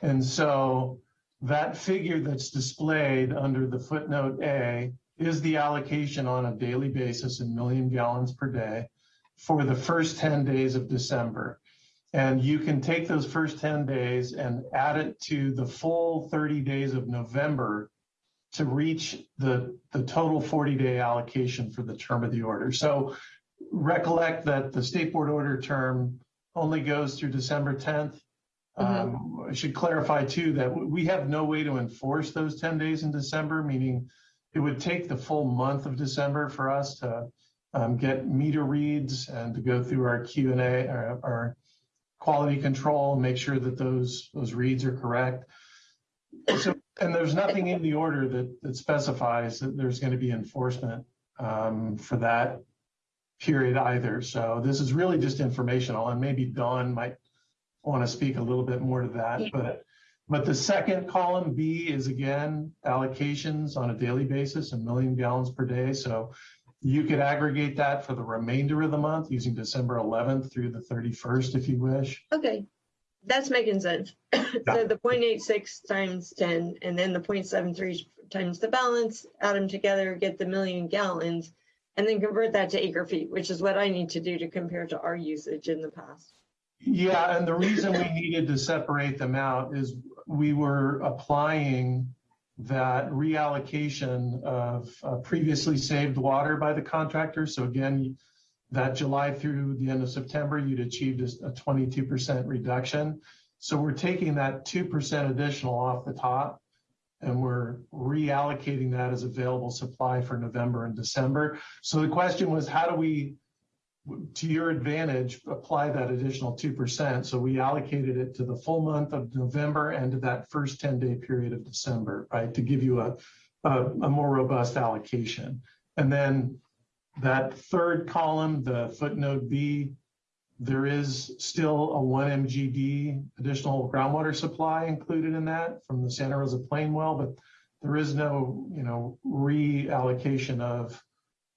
and so that figure that's displayed under the footnote A is the allocation on a daily basis in million gallons per day for the first 10 days of December. And you can take those first 10 days and add it to the full 30 days of November to reach the, the total 40-day allocation for the term of the order. So recollect that the state board order term only goes through December 10th. Um, I should clarify too that we have no way to enforce those 10 days in December, meaning it would take the full month of December for us to um, get meter reads and to go through our Q and A, our, our quality control, and make sure that those those reads are correct. So, and there's nothing in the order that that specifies that there's going to be enforcement um, for that period either. So this is really just informational, and maybe Don might want to speak a little bit more to that, but but the second column B is again allocations on a daily basis, a million gallons per day. So you could aggregate that for the remainder of the month using December 11th through the 31st if you wish. Okay, that's making sense. So the 0.86 times 10, and then the 0.73 times the balance, add them together, get the million gallons, and then convert that to acre feet, which is what I need to do to compare to our usage in the past. Yeah, and the reason we needed to separate them out is we were applying that reallocation of uh, previously saved water by the contractor. So again, that July through the end of September, you'd achieved a 22% reduction. So we're taking that 2% additional off the top and we're reallocating that as available supply for November and December. So the question was, how do we to your advantage, apply that additional 2%. So we allocated it to the full month of November and to that first 10 day period of December, right? To give you a, a, a more robust allocation. And then that third column, the footnote B, there is still a one MGD additional groundwater supply included in that from the Santa Rosa Plain well, but there is no, you know, reallocation of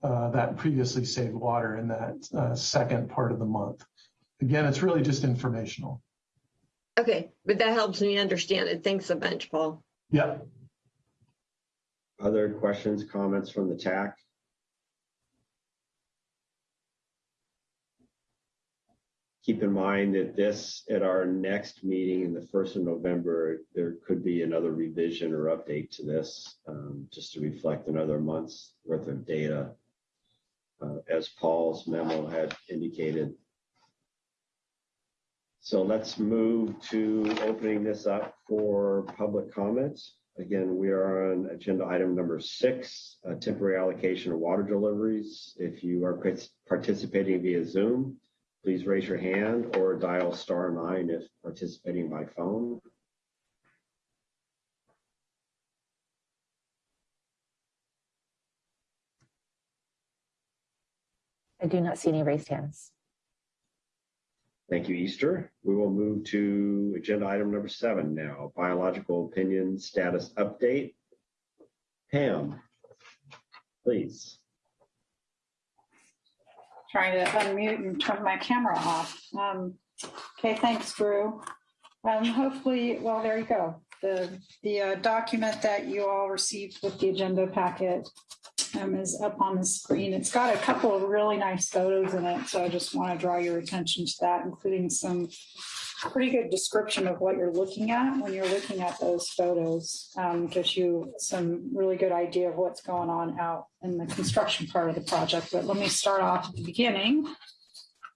uh, that previously saved water in that uh, second part of the month. Again, it's really just informational. Okay, but that helps me understand it. Thanks a bunch, Paul. Yep. Other questions, comments from the TAC? Keep in mind that this, at our next meeting in the first of November, there could be another revision or update to this, um, just to reflect another month's worth of data uh, as Paul's memo had indicated. So let's move to opening this up for public comments. Again, we are on agenda item number six, temporary allocation of water deliveries. If you are participating via Zoom, please raise your hand or dial star nine if participating by phone. I do not see any raised hands. Thank you, Easter. We will move to agenda item number seven now, biological opinion status update. Pam, please. Trying to unmute and turn my camera off. Um, okay, thanks, Drew. Um, hopefully, well, there you go. The, the uh, document that you all received with the agenda packet um, is up on the screen. It's got a couple of really nice photos in it, so I just want to draw your attention to that, including some pretty good description of what you're looking at when you're looking at those photos. Um, gives you some really good idea of what's going on out in the construction part of the project. But let me start off at the beginning.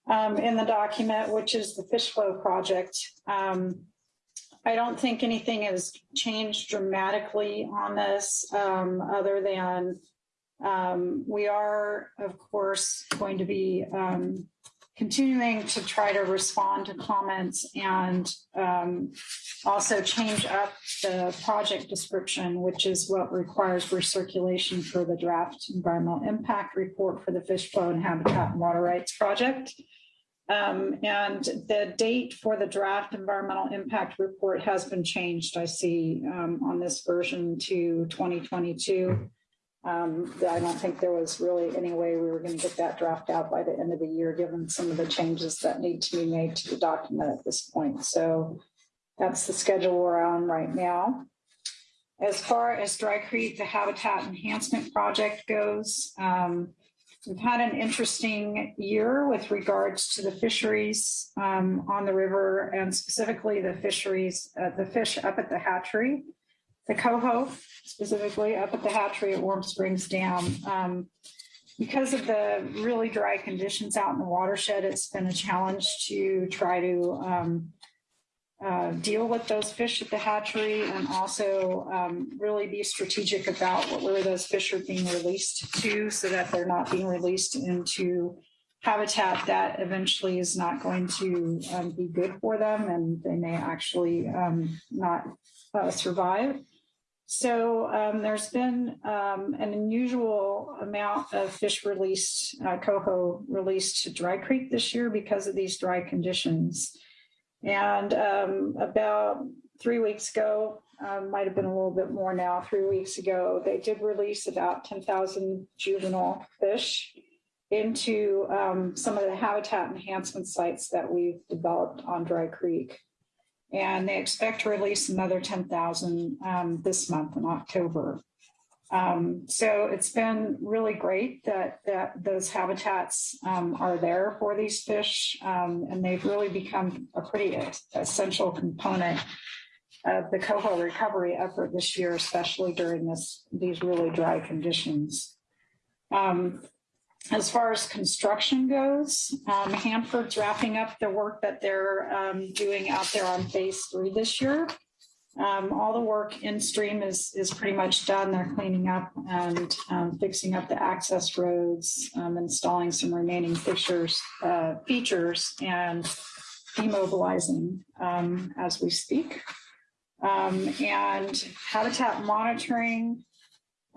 Um, in the document, which is the fish flow project. Um, I don't think anything has changed dramatically on this um, other than um, we are, of course, going to be um, continuing to try to respond to comments and um, also change up the project description, which is what requires recirculation for the draft environmental impact report for the fish flow and habitat and water rights project. Um, and the date for the draft environmental impact report has been changed, I see um, on this version to 2022. Um, I don't think there was really any way we were going to get that draft out by the end of the year, given some of the changes that need to be made to the document at this point. So that's the schedule we're on right now. As far as Dry Creek, the Habitat Enhancement Project goes, um, we've had an interesting year with regards to the fisheries um, on the river and specifically the fisheries, uh, the fish up at the hatchery, the coho specifically up at the hatchery at Warm Springs Dam. Um, because of the really dry conditions out in the watershed, it's been a challenge to try to um, uh, deal with those fish at the hatchery and also um, really be strategic about where those fish are being released to so that they're not being released into habitat that eventually is not going to um, be good for them and they may actually um, not uh, survive. So um, there's been um, an unusual amount of fish released, uh, coho released to Dry Creek this year because of these dry conditions. And um, about three weeks ago, um, might have been a little bit more now, three weeks ago, they did release about 10,000 juvenile fish into um, some of the habitat enhancement sites that we've developed on Dry Creek. And they expect to release another 10,000 um, this month in October. Um, so it's been really great that, that those habitats um, are there for these fish, um, and they've really become a pretty essential component of the coho recovery effort this year, especially during this these really dry conditions. Um, as far as construction goes, um, Hanford's wrapping up the work that they're um, doing out there on phase three this year. Um, all the work in stream is, is pretty much done. They're cleaning up and um, fixing up the access roads, um, installing some remaining fixtures, uh, features and demobilizing um, as we speak. And habitat monitoring,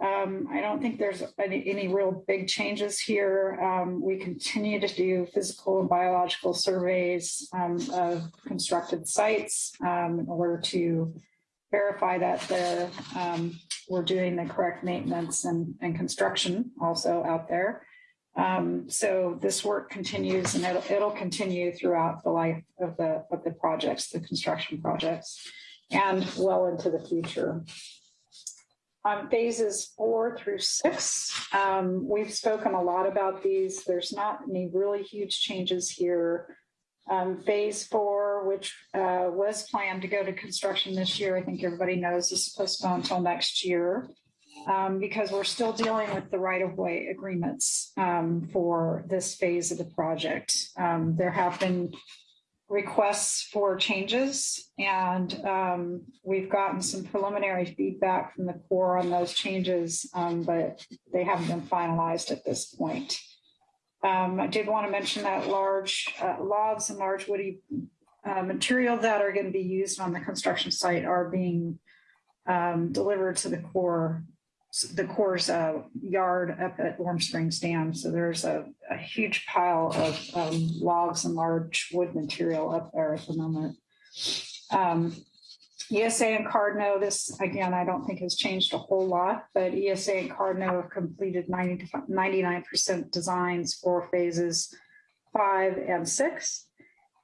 um, I don't think there's any, any real big changes here. Um, we continue to do physical and biological surveys um, of constructed sites um, in order to verify that um, we're doing the correct maintenance and, and construction also out there. Um, so this work continues and it'll, it'll continue throughout the life of the, of the projects, the construction projects, and well into the future. On phases four through six, um, we've spoken a lot about these. There's not any really huge changes here. Um, phase four, which uh, was planned to go to construction this year, I think everybody knows is postponed until next year um, because we're still dealing with the right of way agreements um, for this phase of the project. Um, there have been requests for changes, and um, we've gotten some preliminary feedback from the Corps on those changes, um, but they haven't been finalized at this point. Um, I did want to mention that large uh, logs and large woody uh, material that are going to be used on the construction site are being um, delivered to the Corps the Corps' uh, yard up at Warm Springs Dam. So there's a, a huge pile of um, logs and large wood material up there at the moment. Um, ESA and Cardno, this again, I don't think has changed a whole lot, but ESA and Cardno have completed 90 to 99% designs for phases five and six.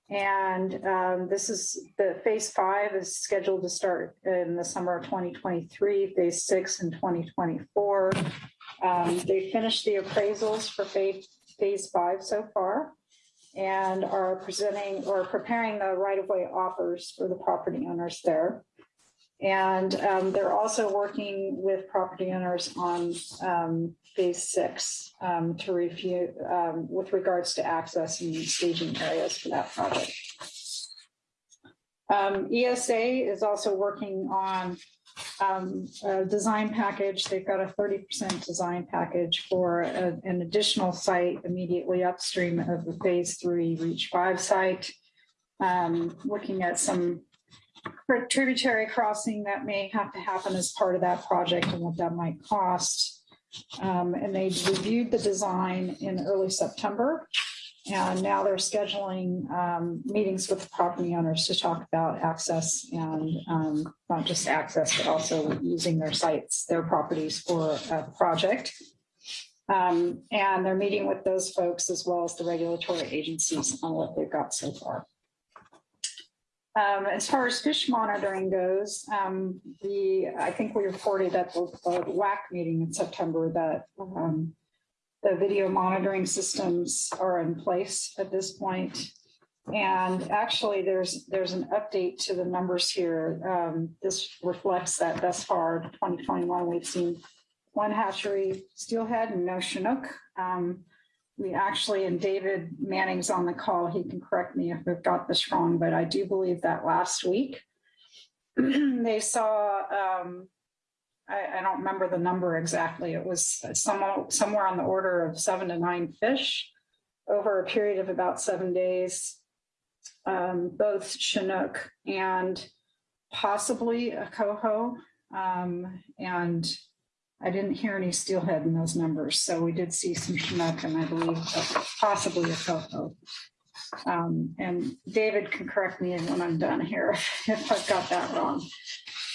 And um, this is the phase five is scheduled to start in the summer of 2023, phase six in 2024. Um, they finished the appraisals for phase, phase five so far and are presenting or preparing the right of way offers for the property owners there. And um, they're also working with property owners on um, phase six um, to review um, with regards to access and staging areas for that project. Um, ESA is also working on um, a design package. They've got a 30% design package for a, an additional site immediately upstream of the phase three reach five site. looking at some tributary crossing that may have to happen as part of that project and what that might cost. Um, and they reviewed the design in early September. And now they're scheduling um, meetings with the property owners to talk about access and um, not just access, but also using their sites, their properties for a project. Um, and they're meeting with those folks as well as the regulatory agencies on what they've got so far. Um, as far as fish monitoring goes, um, the I think we reported at the, the WAC meeting in September that um, the video monitoring systems are in place at this point. And actually, there's there's an update to the numbers here. Um, this reflects that thus far, 2021, we've seen one hatchery steelhead and no Chinook. We actually, and David Manning's on the call, he can correct me if we've got this wrong, but I do believe that last week they saw, um, I, I don't remember the number exactly. It was some, somewhere on the order of seven to nine fish over a period of about seven days, um, both Chinook and possibly a coho. Um, and I didn't hear any steelhead in those numbers. So we did see some Chinook and I believe possibly a coho. Um, and David can correct me when I'm done here if I've got that wrong.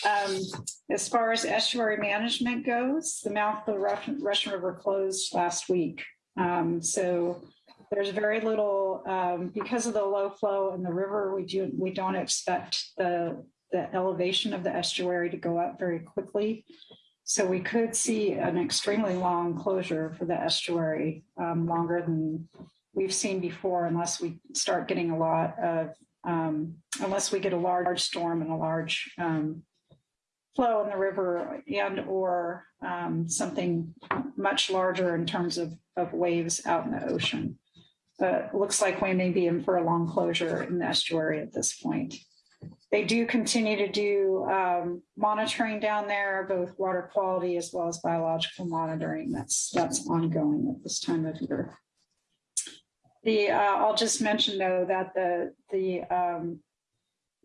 Um, as far as estuary management goes, the mouth of the Russian, River closed last week. Um, so there's very little, um, because of the low flow in the river, we, do, we don't expect the, the elevation of the estuary to go up very quickly. So we could see an extremely long closure for the estuary, um, longer than we've seen before, unless we start getting a lot of, um, unless we get a large storm and a large um, flow in the river and or um, something much larger in terms of, of waves out in the ocean. But looks like we may be in for a long closure in the estuary at this point. They do continue to do um, monitoring down there, both water quality as well as biological monitoring. That's that's ongoing at this time of year. The uh, I'll just mention though that the the um,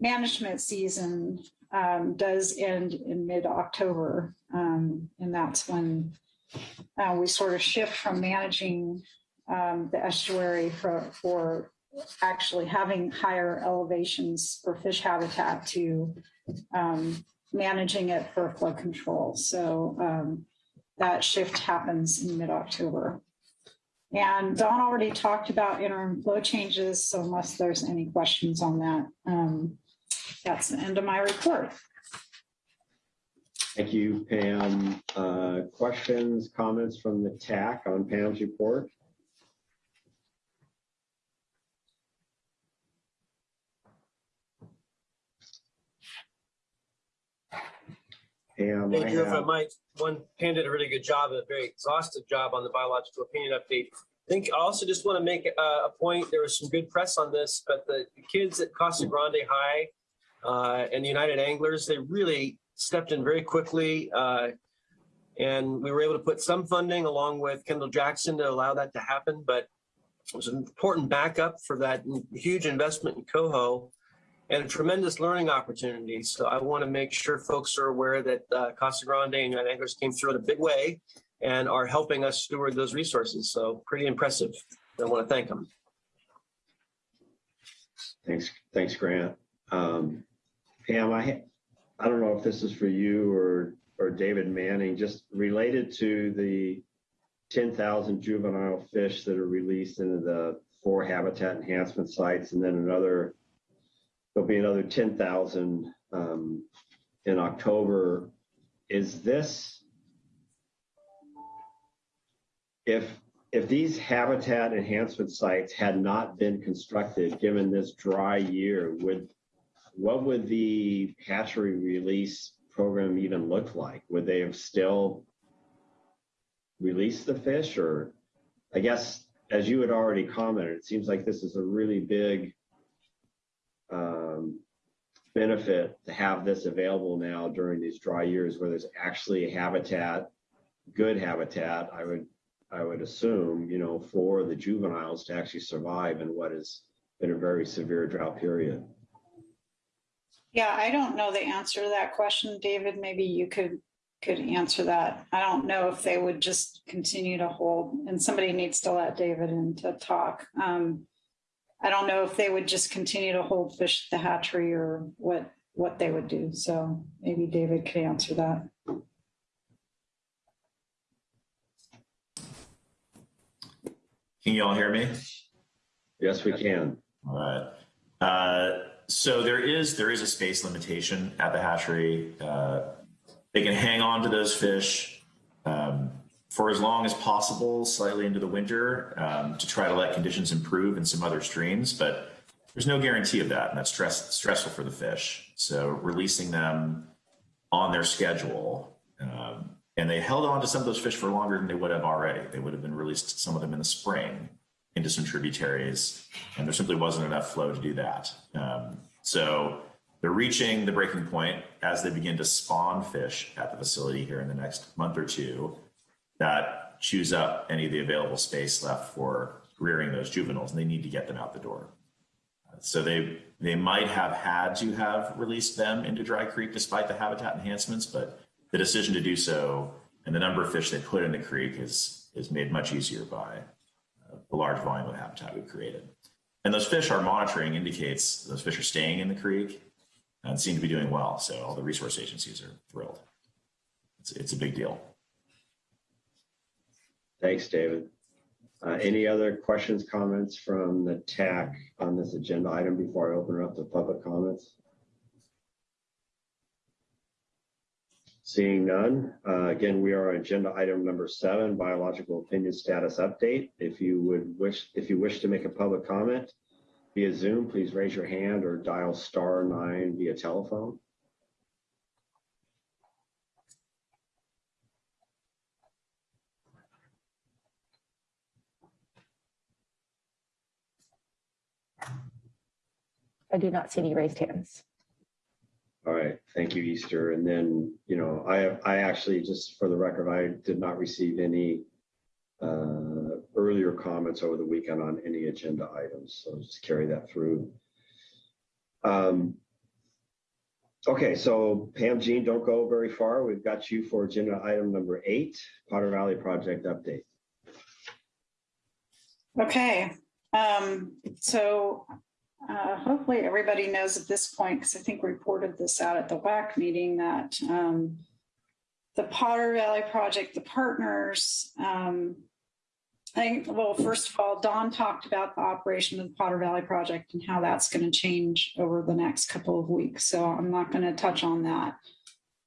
management season um, does end in mid October, um, and that's when uh, we sort of shift from managing um, the estuary for for actually having higher elevations for fish habitat to um, managing it for flood control. So um, that shift happens in mid-October. And Don already talked about interim flow changes, so unless there's any questions on that, um, that's the end of my report. Thank you, Pam. Uh, questions, comments from the TAC on Pam's report? Thank I you. If I might, one, Pam did a really good job, a very exhaustive job on the biological opinion update. I think I also just want to make a, a point. There was some good press on this, but the, the kids at Casa Grande High uh, and the United Anglers, they really stepped in very quickly. Uh, and we were able to put some funding along with Kendall Jackson to allow that to happen. But it was an important backup for that huge investment in Coho and a tremendous learning opportunity. So I want to make sure folks are aware that uh, Casa Grande and United Anglers came through in a big way and are helping us steward those resources. So pretty impressive. I want to thank them. Thanks, thanks, Grant. Um, Pam, I, I don't know if this is for you or, or David Manning, just related to the 10,000 juvenile fish that are released into the four habitat enhancement sites, and then another, there'll be another 10,000 um, in October. Is this, if if these habitat enhancement sites had not been constructed, given this dry year, would what would the hatchery release program even look like? Would they have still released the fish, or I guess as you had already commented, it seems like this is a really big um, benefit to have this available now during these dry years, where there's actually habitat, good habitat. I would I would assume, you know, for the juveniles to actually survive in what has been a very severe drought period. Yeah, I don't know the answer to that question, David. Maybe you could could answer that. I don't know if they would just continue to hold, and somebody needs to let David in to talk. Um, I don't know if they would just continue to hold fish at the hatchery or what what they would do. So maybe David could answer that. Can you all hear me? Yes, we can. All right. Uh, so there is there is a space limitation at the hatchery. Uh, they can hang on to those fish um, for as long as possible, slightly into the winter, um, to try to let conditions improve in some other streams. But there's no guarantee of that, and that's stress, stressful for the fish. So releasing them on their schedule, um, and they held on to some of those fish for longer than they would have already. They would have been released, some of them in the spring, into some tributaries, and there simply wasn't enough flow to do that. Um, so they're reaching the breaking point as they begin to spawn fish at the facility here in the next month or two that chews up any of the available space left for rearing those juveniles, and they need to get them out the door. So they they might have had to have released them into Dry Creek despite the habitat enhancements, but the decision to do so and the number of fish they put in the creek is is made much easier by uh, the large volume of habitat we've created. And those fish, our monitoring indicates those fish are staying in the creek and seem to be doing well. So all the resource agencies are thrilled. It's, it's a big deal. Thanks, David. Uh, any other questions, comments from the TAC on this agenda item before I open it up to public comments? Seeing none, uh, again, we are agenda item number seven, biological opinion status update. If you would wish, if you wish to make a public comment via Zoom, please raise your hand or dial star nine via telephone. I do not see any raised hands. All right, thank you, Easter. And then, you know, I, I actually, just for the record, I did not receive any uh, earlier comments over the weekend on any agenda items, so just carry that through. Um, okay, so Pam Jeane, don't go very far. We've got you for agenda item number eight, Potter Valley Project update. Okay, um, so uh, hopefully everybody knows at this point, because I think we reported this out at the WAC meeting that um, the Potter Valley Project, the partners, um, I think, well, first of all, Don talked about the operation of the Potter Valley Project and how that's going to change over the next couple of weeks. So I'm not going to touch on that.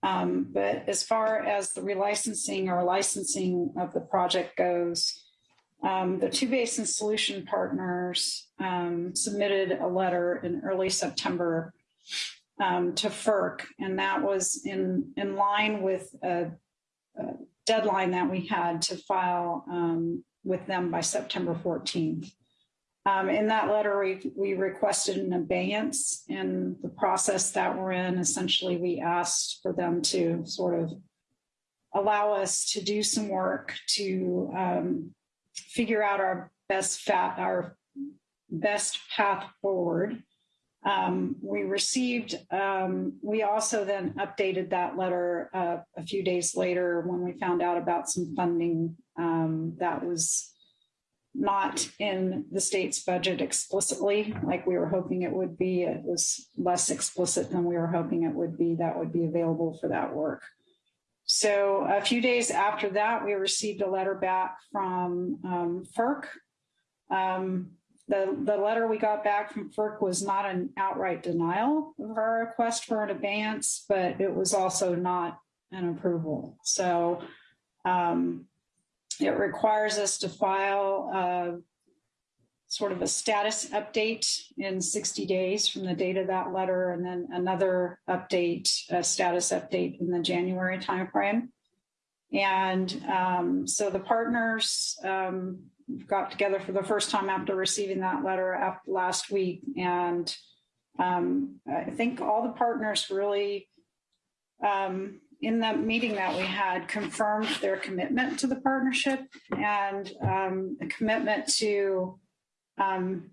Um, but as far as the relicensing or licensing of the project goes, um, the two basin solution partners um, submitted a letter in early September um, to FERC, and that was in, in line with a, a deadline that we had to file um, with them by September 14th. Um, in that letter, we, we requested an abeyance in the process that we're in. Essentially, we asked for them to sort of allow us to do some work to um, figure out our best fat, our best path forward. Um, we received, um, we also then updated that letter uh, a few days later when we found out about some funding um, that was not in the state's budget explicitly, like we were hoping it would be. It was less explicit than we were hoping it would be that would be available for that work. So a few days after that, we received a letter back from um, FERC. Um, the, the letter we got back from FERC was not an outright denial of our request for an abeyance, but it was also not an approval. So um, it requires us to file a, sort of a status update in 60 days from the date of that letter, and then another update, a status update in the January timeframe. And um, so the partners um, got together for the first time after receiving that letter last week. And um, I think all the partners really, um, in the meeting that we had, confirmed their commitment to the partnership and um, a commitment to um,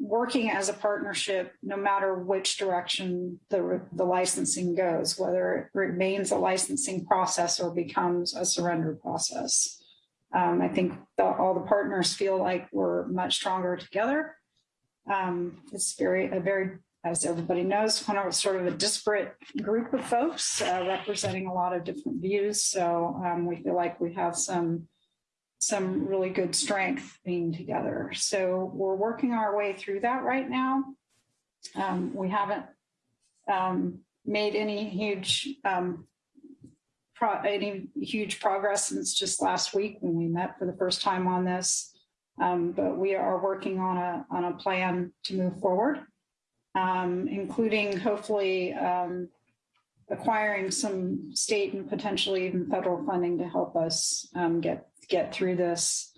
working as a partnership, no matter which direction the, the licensing goes, whether it remains a licensing process or becomes a surrender process. Um, I think the, all the partners feel like we're much stronger together. Um, it's very, a very, as everybody knows, kind of sort of a disparate group of folks uh, representing a lot of different views. So um, we feel like we have some some really good strength being together. So we're working our way through that right now. Um, we haven't um, made any huge um, any huge progress since just last week when we met for the first time on this. Um, but we are working on a, on a plan to move forward, um, including hopefully, um, acquiring some state and potentially even federal funding to help us, get, get through this.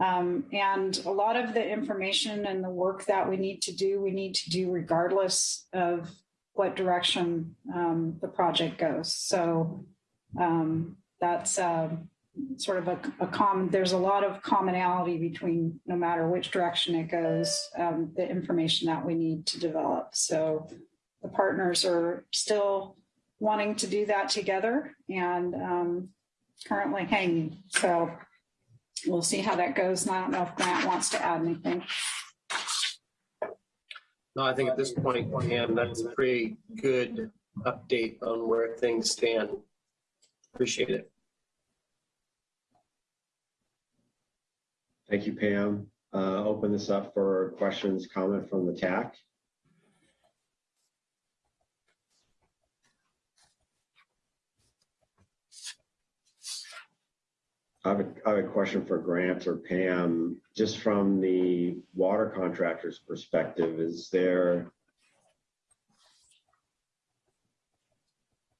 Um, and a lot of the information and the work that we need to do, we need to do regardless of what direction um, the project goes. So um, that's uh, sort of a, a common, there's a lot of commonality between no matter which direction it goes, um, the information that we need to develop. So the partners are still wanting to do that together and um, currently hanging. So we'll see how that goes. And I don't know if Grant wants to add anything. No, I think at this point, Pam, that's a pretty good update on where things stand. Appreciate it. Thank you, Pam. Uh, Open this up for questions, comment from the TAC. I have a, question for Grant or Pam. Just from the water contractor's perspective, is there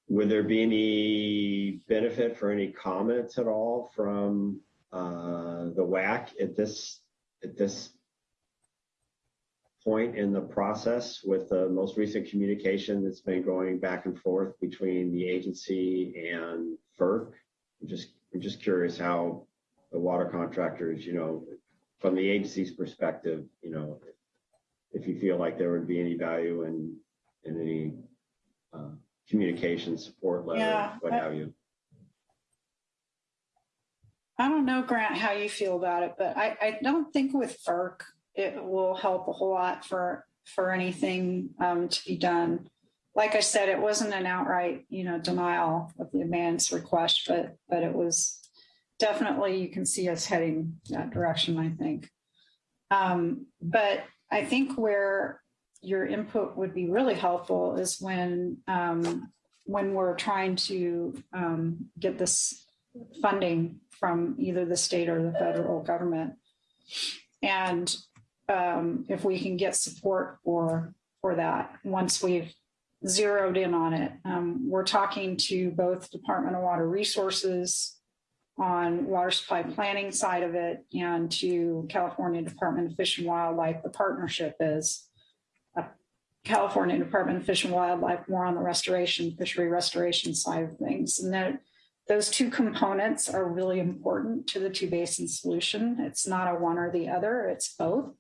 would there be any benefit for any comments at all from uh, the WAC at this at this point in the process with the most recent communication that's been going back and forth between the agency and FERC? I'm just I'm just curious how the water contractors, you know, from the agency's perspective, you know, if you feel like there would be any value in in any uh, communication support letter, Yeah, what I- have you. I don't know, Grant, how you feel about it, but I, I don't think with FERC, it will help a whole lot for, for anything um, to be done. Like I said, it wasn't an outright, you know, denial of the abeyance request, but, but it was definitely, you can see us heading that direction, I think. Um, but I think where your input would be really helpful is when, um, when we're trying to um, get this funding from either the state or the federal government. And um, if we can get support for for that, once we've zeroed in on it, um, we're talking to both Department of Water Resources on water supply planning side of it and to California Department of Fish and Wildlife. The partnership is uh, California Department of Fish and Wildlife more on the restoration, fishery restoration side of things. And that those two components are really important to the two basin solution. It's not a one or the other, it's both.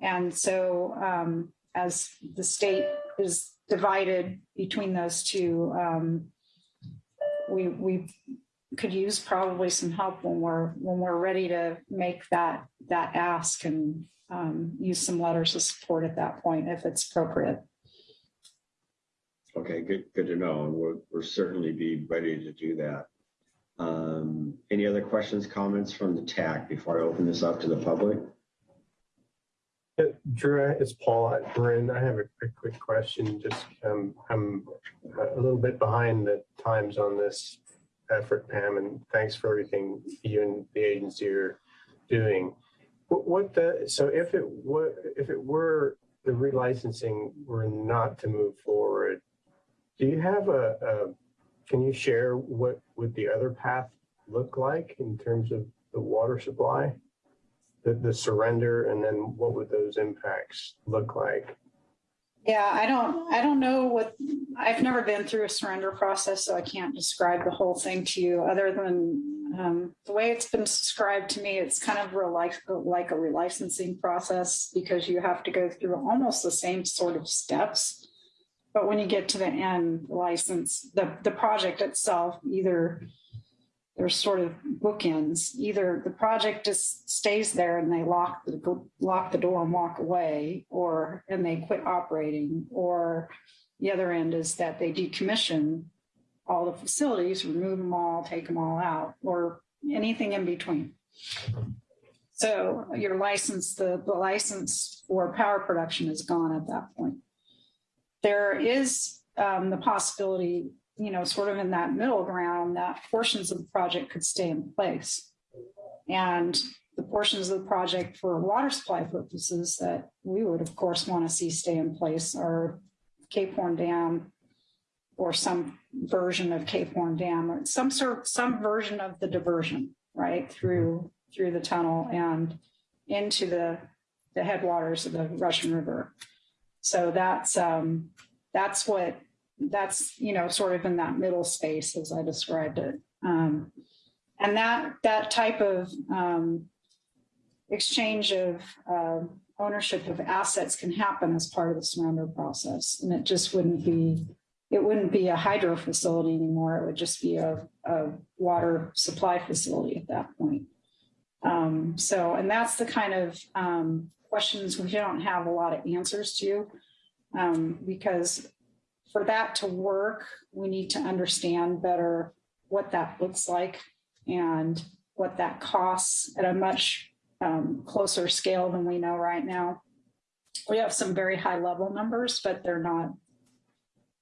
And so um, as the state is divided between those two, um, we, we could use probably some help when we're when we're ready to make that that ask and um, use some letters of support at that point if it's appropriate. Okay, good, good to know. And we'll, we'll certainly be ready to do that. Um, any other questions, comments from the TAC before I open this up to the public? Drew, it's Paul Marin. I have a quick, quick question. Just, um, I'm a little bit behind the times on this effort, Pam, and thanks for everything you and the agency are doing. What, what the, so if it were, if it were the relicensing were not to move forward, do you have a, a can you share what would the other path look like in terms of the water supply? The, the surrender and then what would those impacts look like? Yeah, I don't, I don't know what, I've never been through a surrender process, so I can't describe the whole thing to you other than um, the way it's been described to me, it's kind of like a relicensing process because you have to go through almost the same sort of steps. But when you get to the end license, the, the project itself, either there's sort of bookends. Either the project just stays there and they lock the lock the door and walk away, or and they quit operating, or the other end is that they decommission all the facilities, remove them all, take them all out, or anything in between. So your license, the, the license for power production is gone at that point. There is um, the possibility you know, sort of in that middle ground, that portions of the project could stay in place. And the portions of the project for water supply purposes that we would, of course, want to see stay in place are Cape Horn Dam or some version of Cape Horn Dam or some sort, some version of the diversion, right, through through the tunnel and into the the headwaters of the Russian River. So that's um, that's what that's you know sort of in that middle space as I described it. Um, and that that type of um, exchange of uh, ownership of assets can happen as part of the surrender process, and it just wouldn't be it wouldn't be a hydro facility anymore. It would just be a, a water supply facility at that point. Um, so, and that's the kind of um, questions we don't have a lot of answers to, um, because for that to work, we need to understand better what that looks like and what that costs at a much um, closer scale than we know right now. We have some very high level numbers, but they're not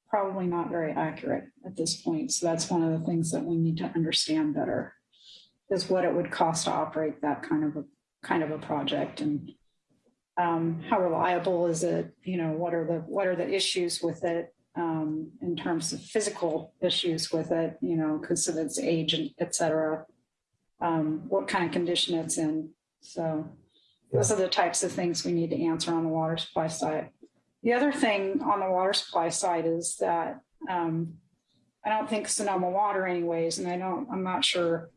probably not very accurate at this point. So that's one of the things that we need to understand better is what it would cost to operate that kind of a kind of a project and um, how reliable is it? You know, what are the what are the issues with it um, in terms of physical issues with it? You know, because of its age and et cetera. Um, what kind of condition it's in. So those are the types of things we need to answer on the water supply side. The other thing on the water supply side is that um, I don't think Sonoma Water, anyways, and I don't, I'm not sure.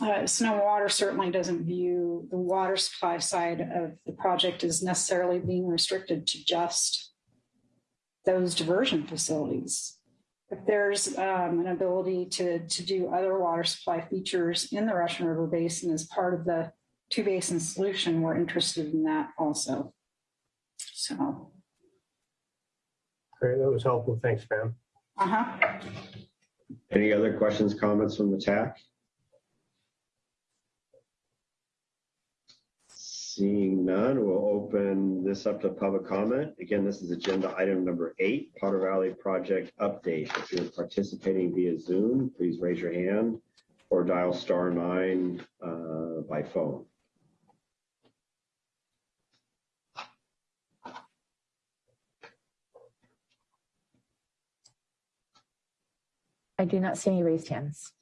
Uh, Sonoma Water certainly doesn't view the water supply side of the project as necessarily being restricted to just those diversion facilities. If there's um, an ability to, to do other water supply features in the Russian River Basin as part of the two basin solution, we're interested in that also. So, Great, that was helpful. Thanks, Pam. uh-huh. Any other questions, comments from the TAC? Seeing none, we'll open this up to public comment. Again, this is agenda item number eight, Potter Valley Project Update. If you're participating via Zoom, please raise your hand or dial star nine uh, by phone. I do not see any raised hands.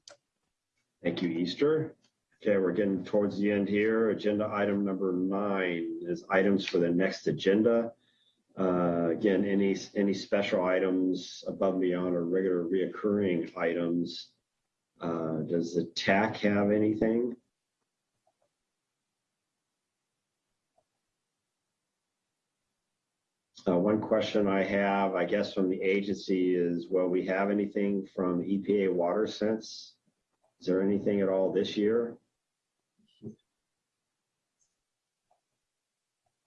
Thank you, Easter. Okay, we're getting towards the end here. Agenda item number nine is items for the next agenda. Uh, again, any any special items above and beyond or regular reoccurring items. Uh, does the TAC have anything? Uh, one question I have, I guess, from the agency is, will we have anything from EPA Water Sense? Is there anything at all this year?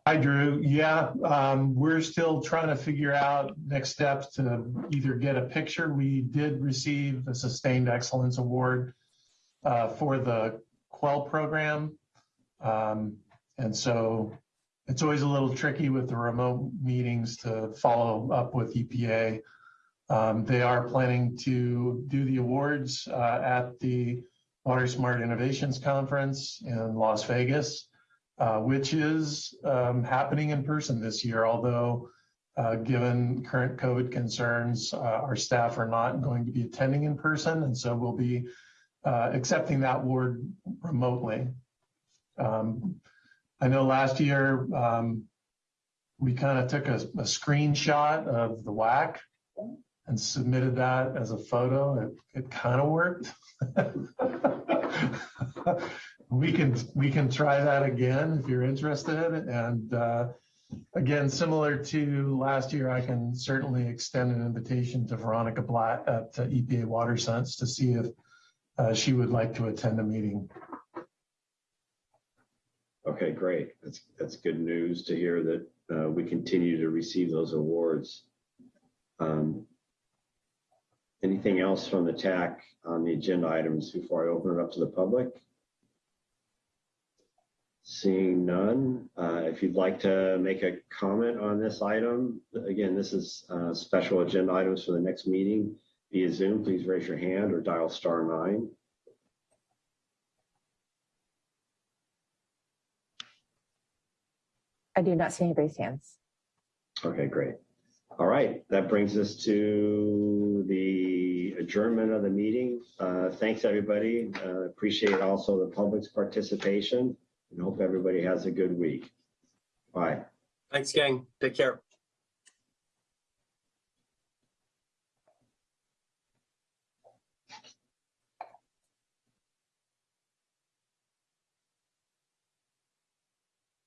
Hi, Drew. Yeah, um, we're still trying to figure out next steps to either get a picture. We did receive a Sustained Excellence Award uh, for the QWEL program. Um, and so it's always a little tricky with the remote meetings to follow up with EPA. Um, they are planning to do the awards uh, at the Water Smart Innovations Conference in Las Vegas, uh, which is um, happening in person this year, although uh, given current COVID concerns, uh, our staff are not going to be attending in person, and so we'll be uh, accepting that award remotely. Um, I know last year um, we kind of took a, a, screenshot of the WAC and submitted that as a photo. It, it kind of worked. we can we can try that again if you're interested. And uh, again, similar to last year, I can certainly extend an invitation to Veronica Blatt at uh, EPA Water Sense to see if uh, she would like to attend a meeting. Okay, great. That's that's good news to hear that uh, we continue to receive those awards. Um, anything else from the TAC on the agenda items before I open it up to the public? Seeing none, uh, if you'd like to make a comment on this item, again, this is uh, special agenda items for the next meeting. via Zoom, please raise your hand or dial star nine. I do not see any raised hands. Okay, great. All right, that brings us to the adjournment of the meeting. Uh, Thanks, everybody. Uh, Appreciate also the public's participation and hope everybody has a good week. Bye. Thanks, gang. Take care.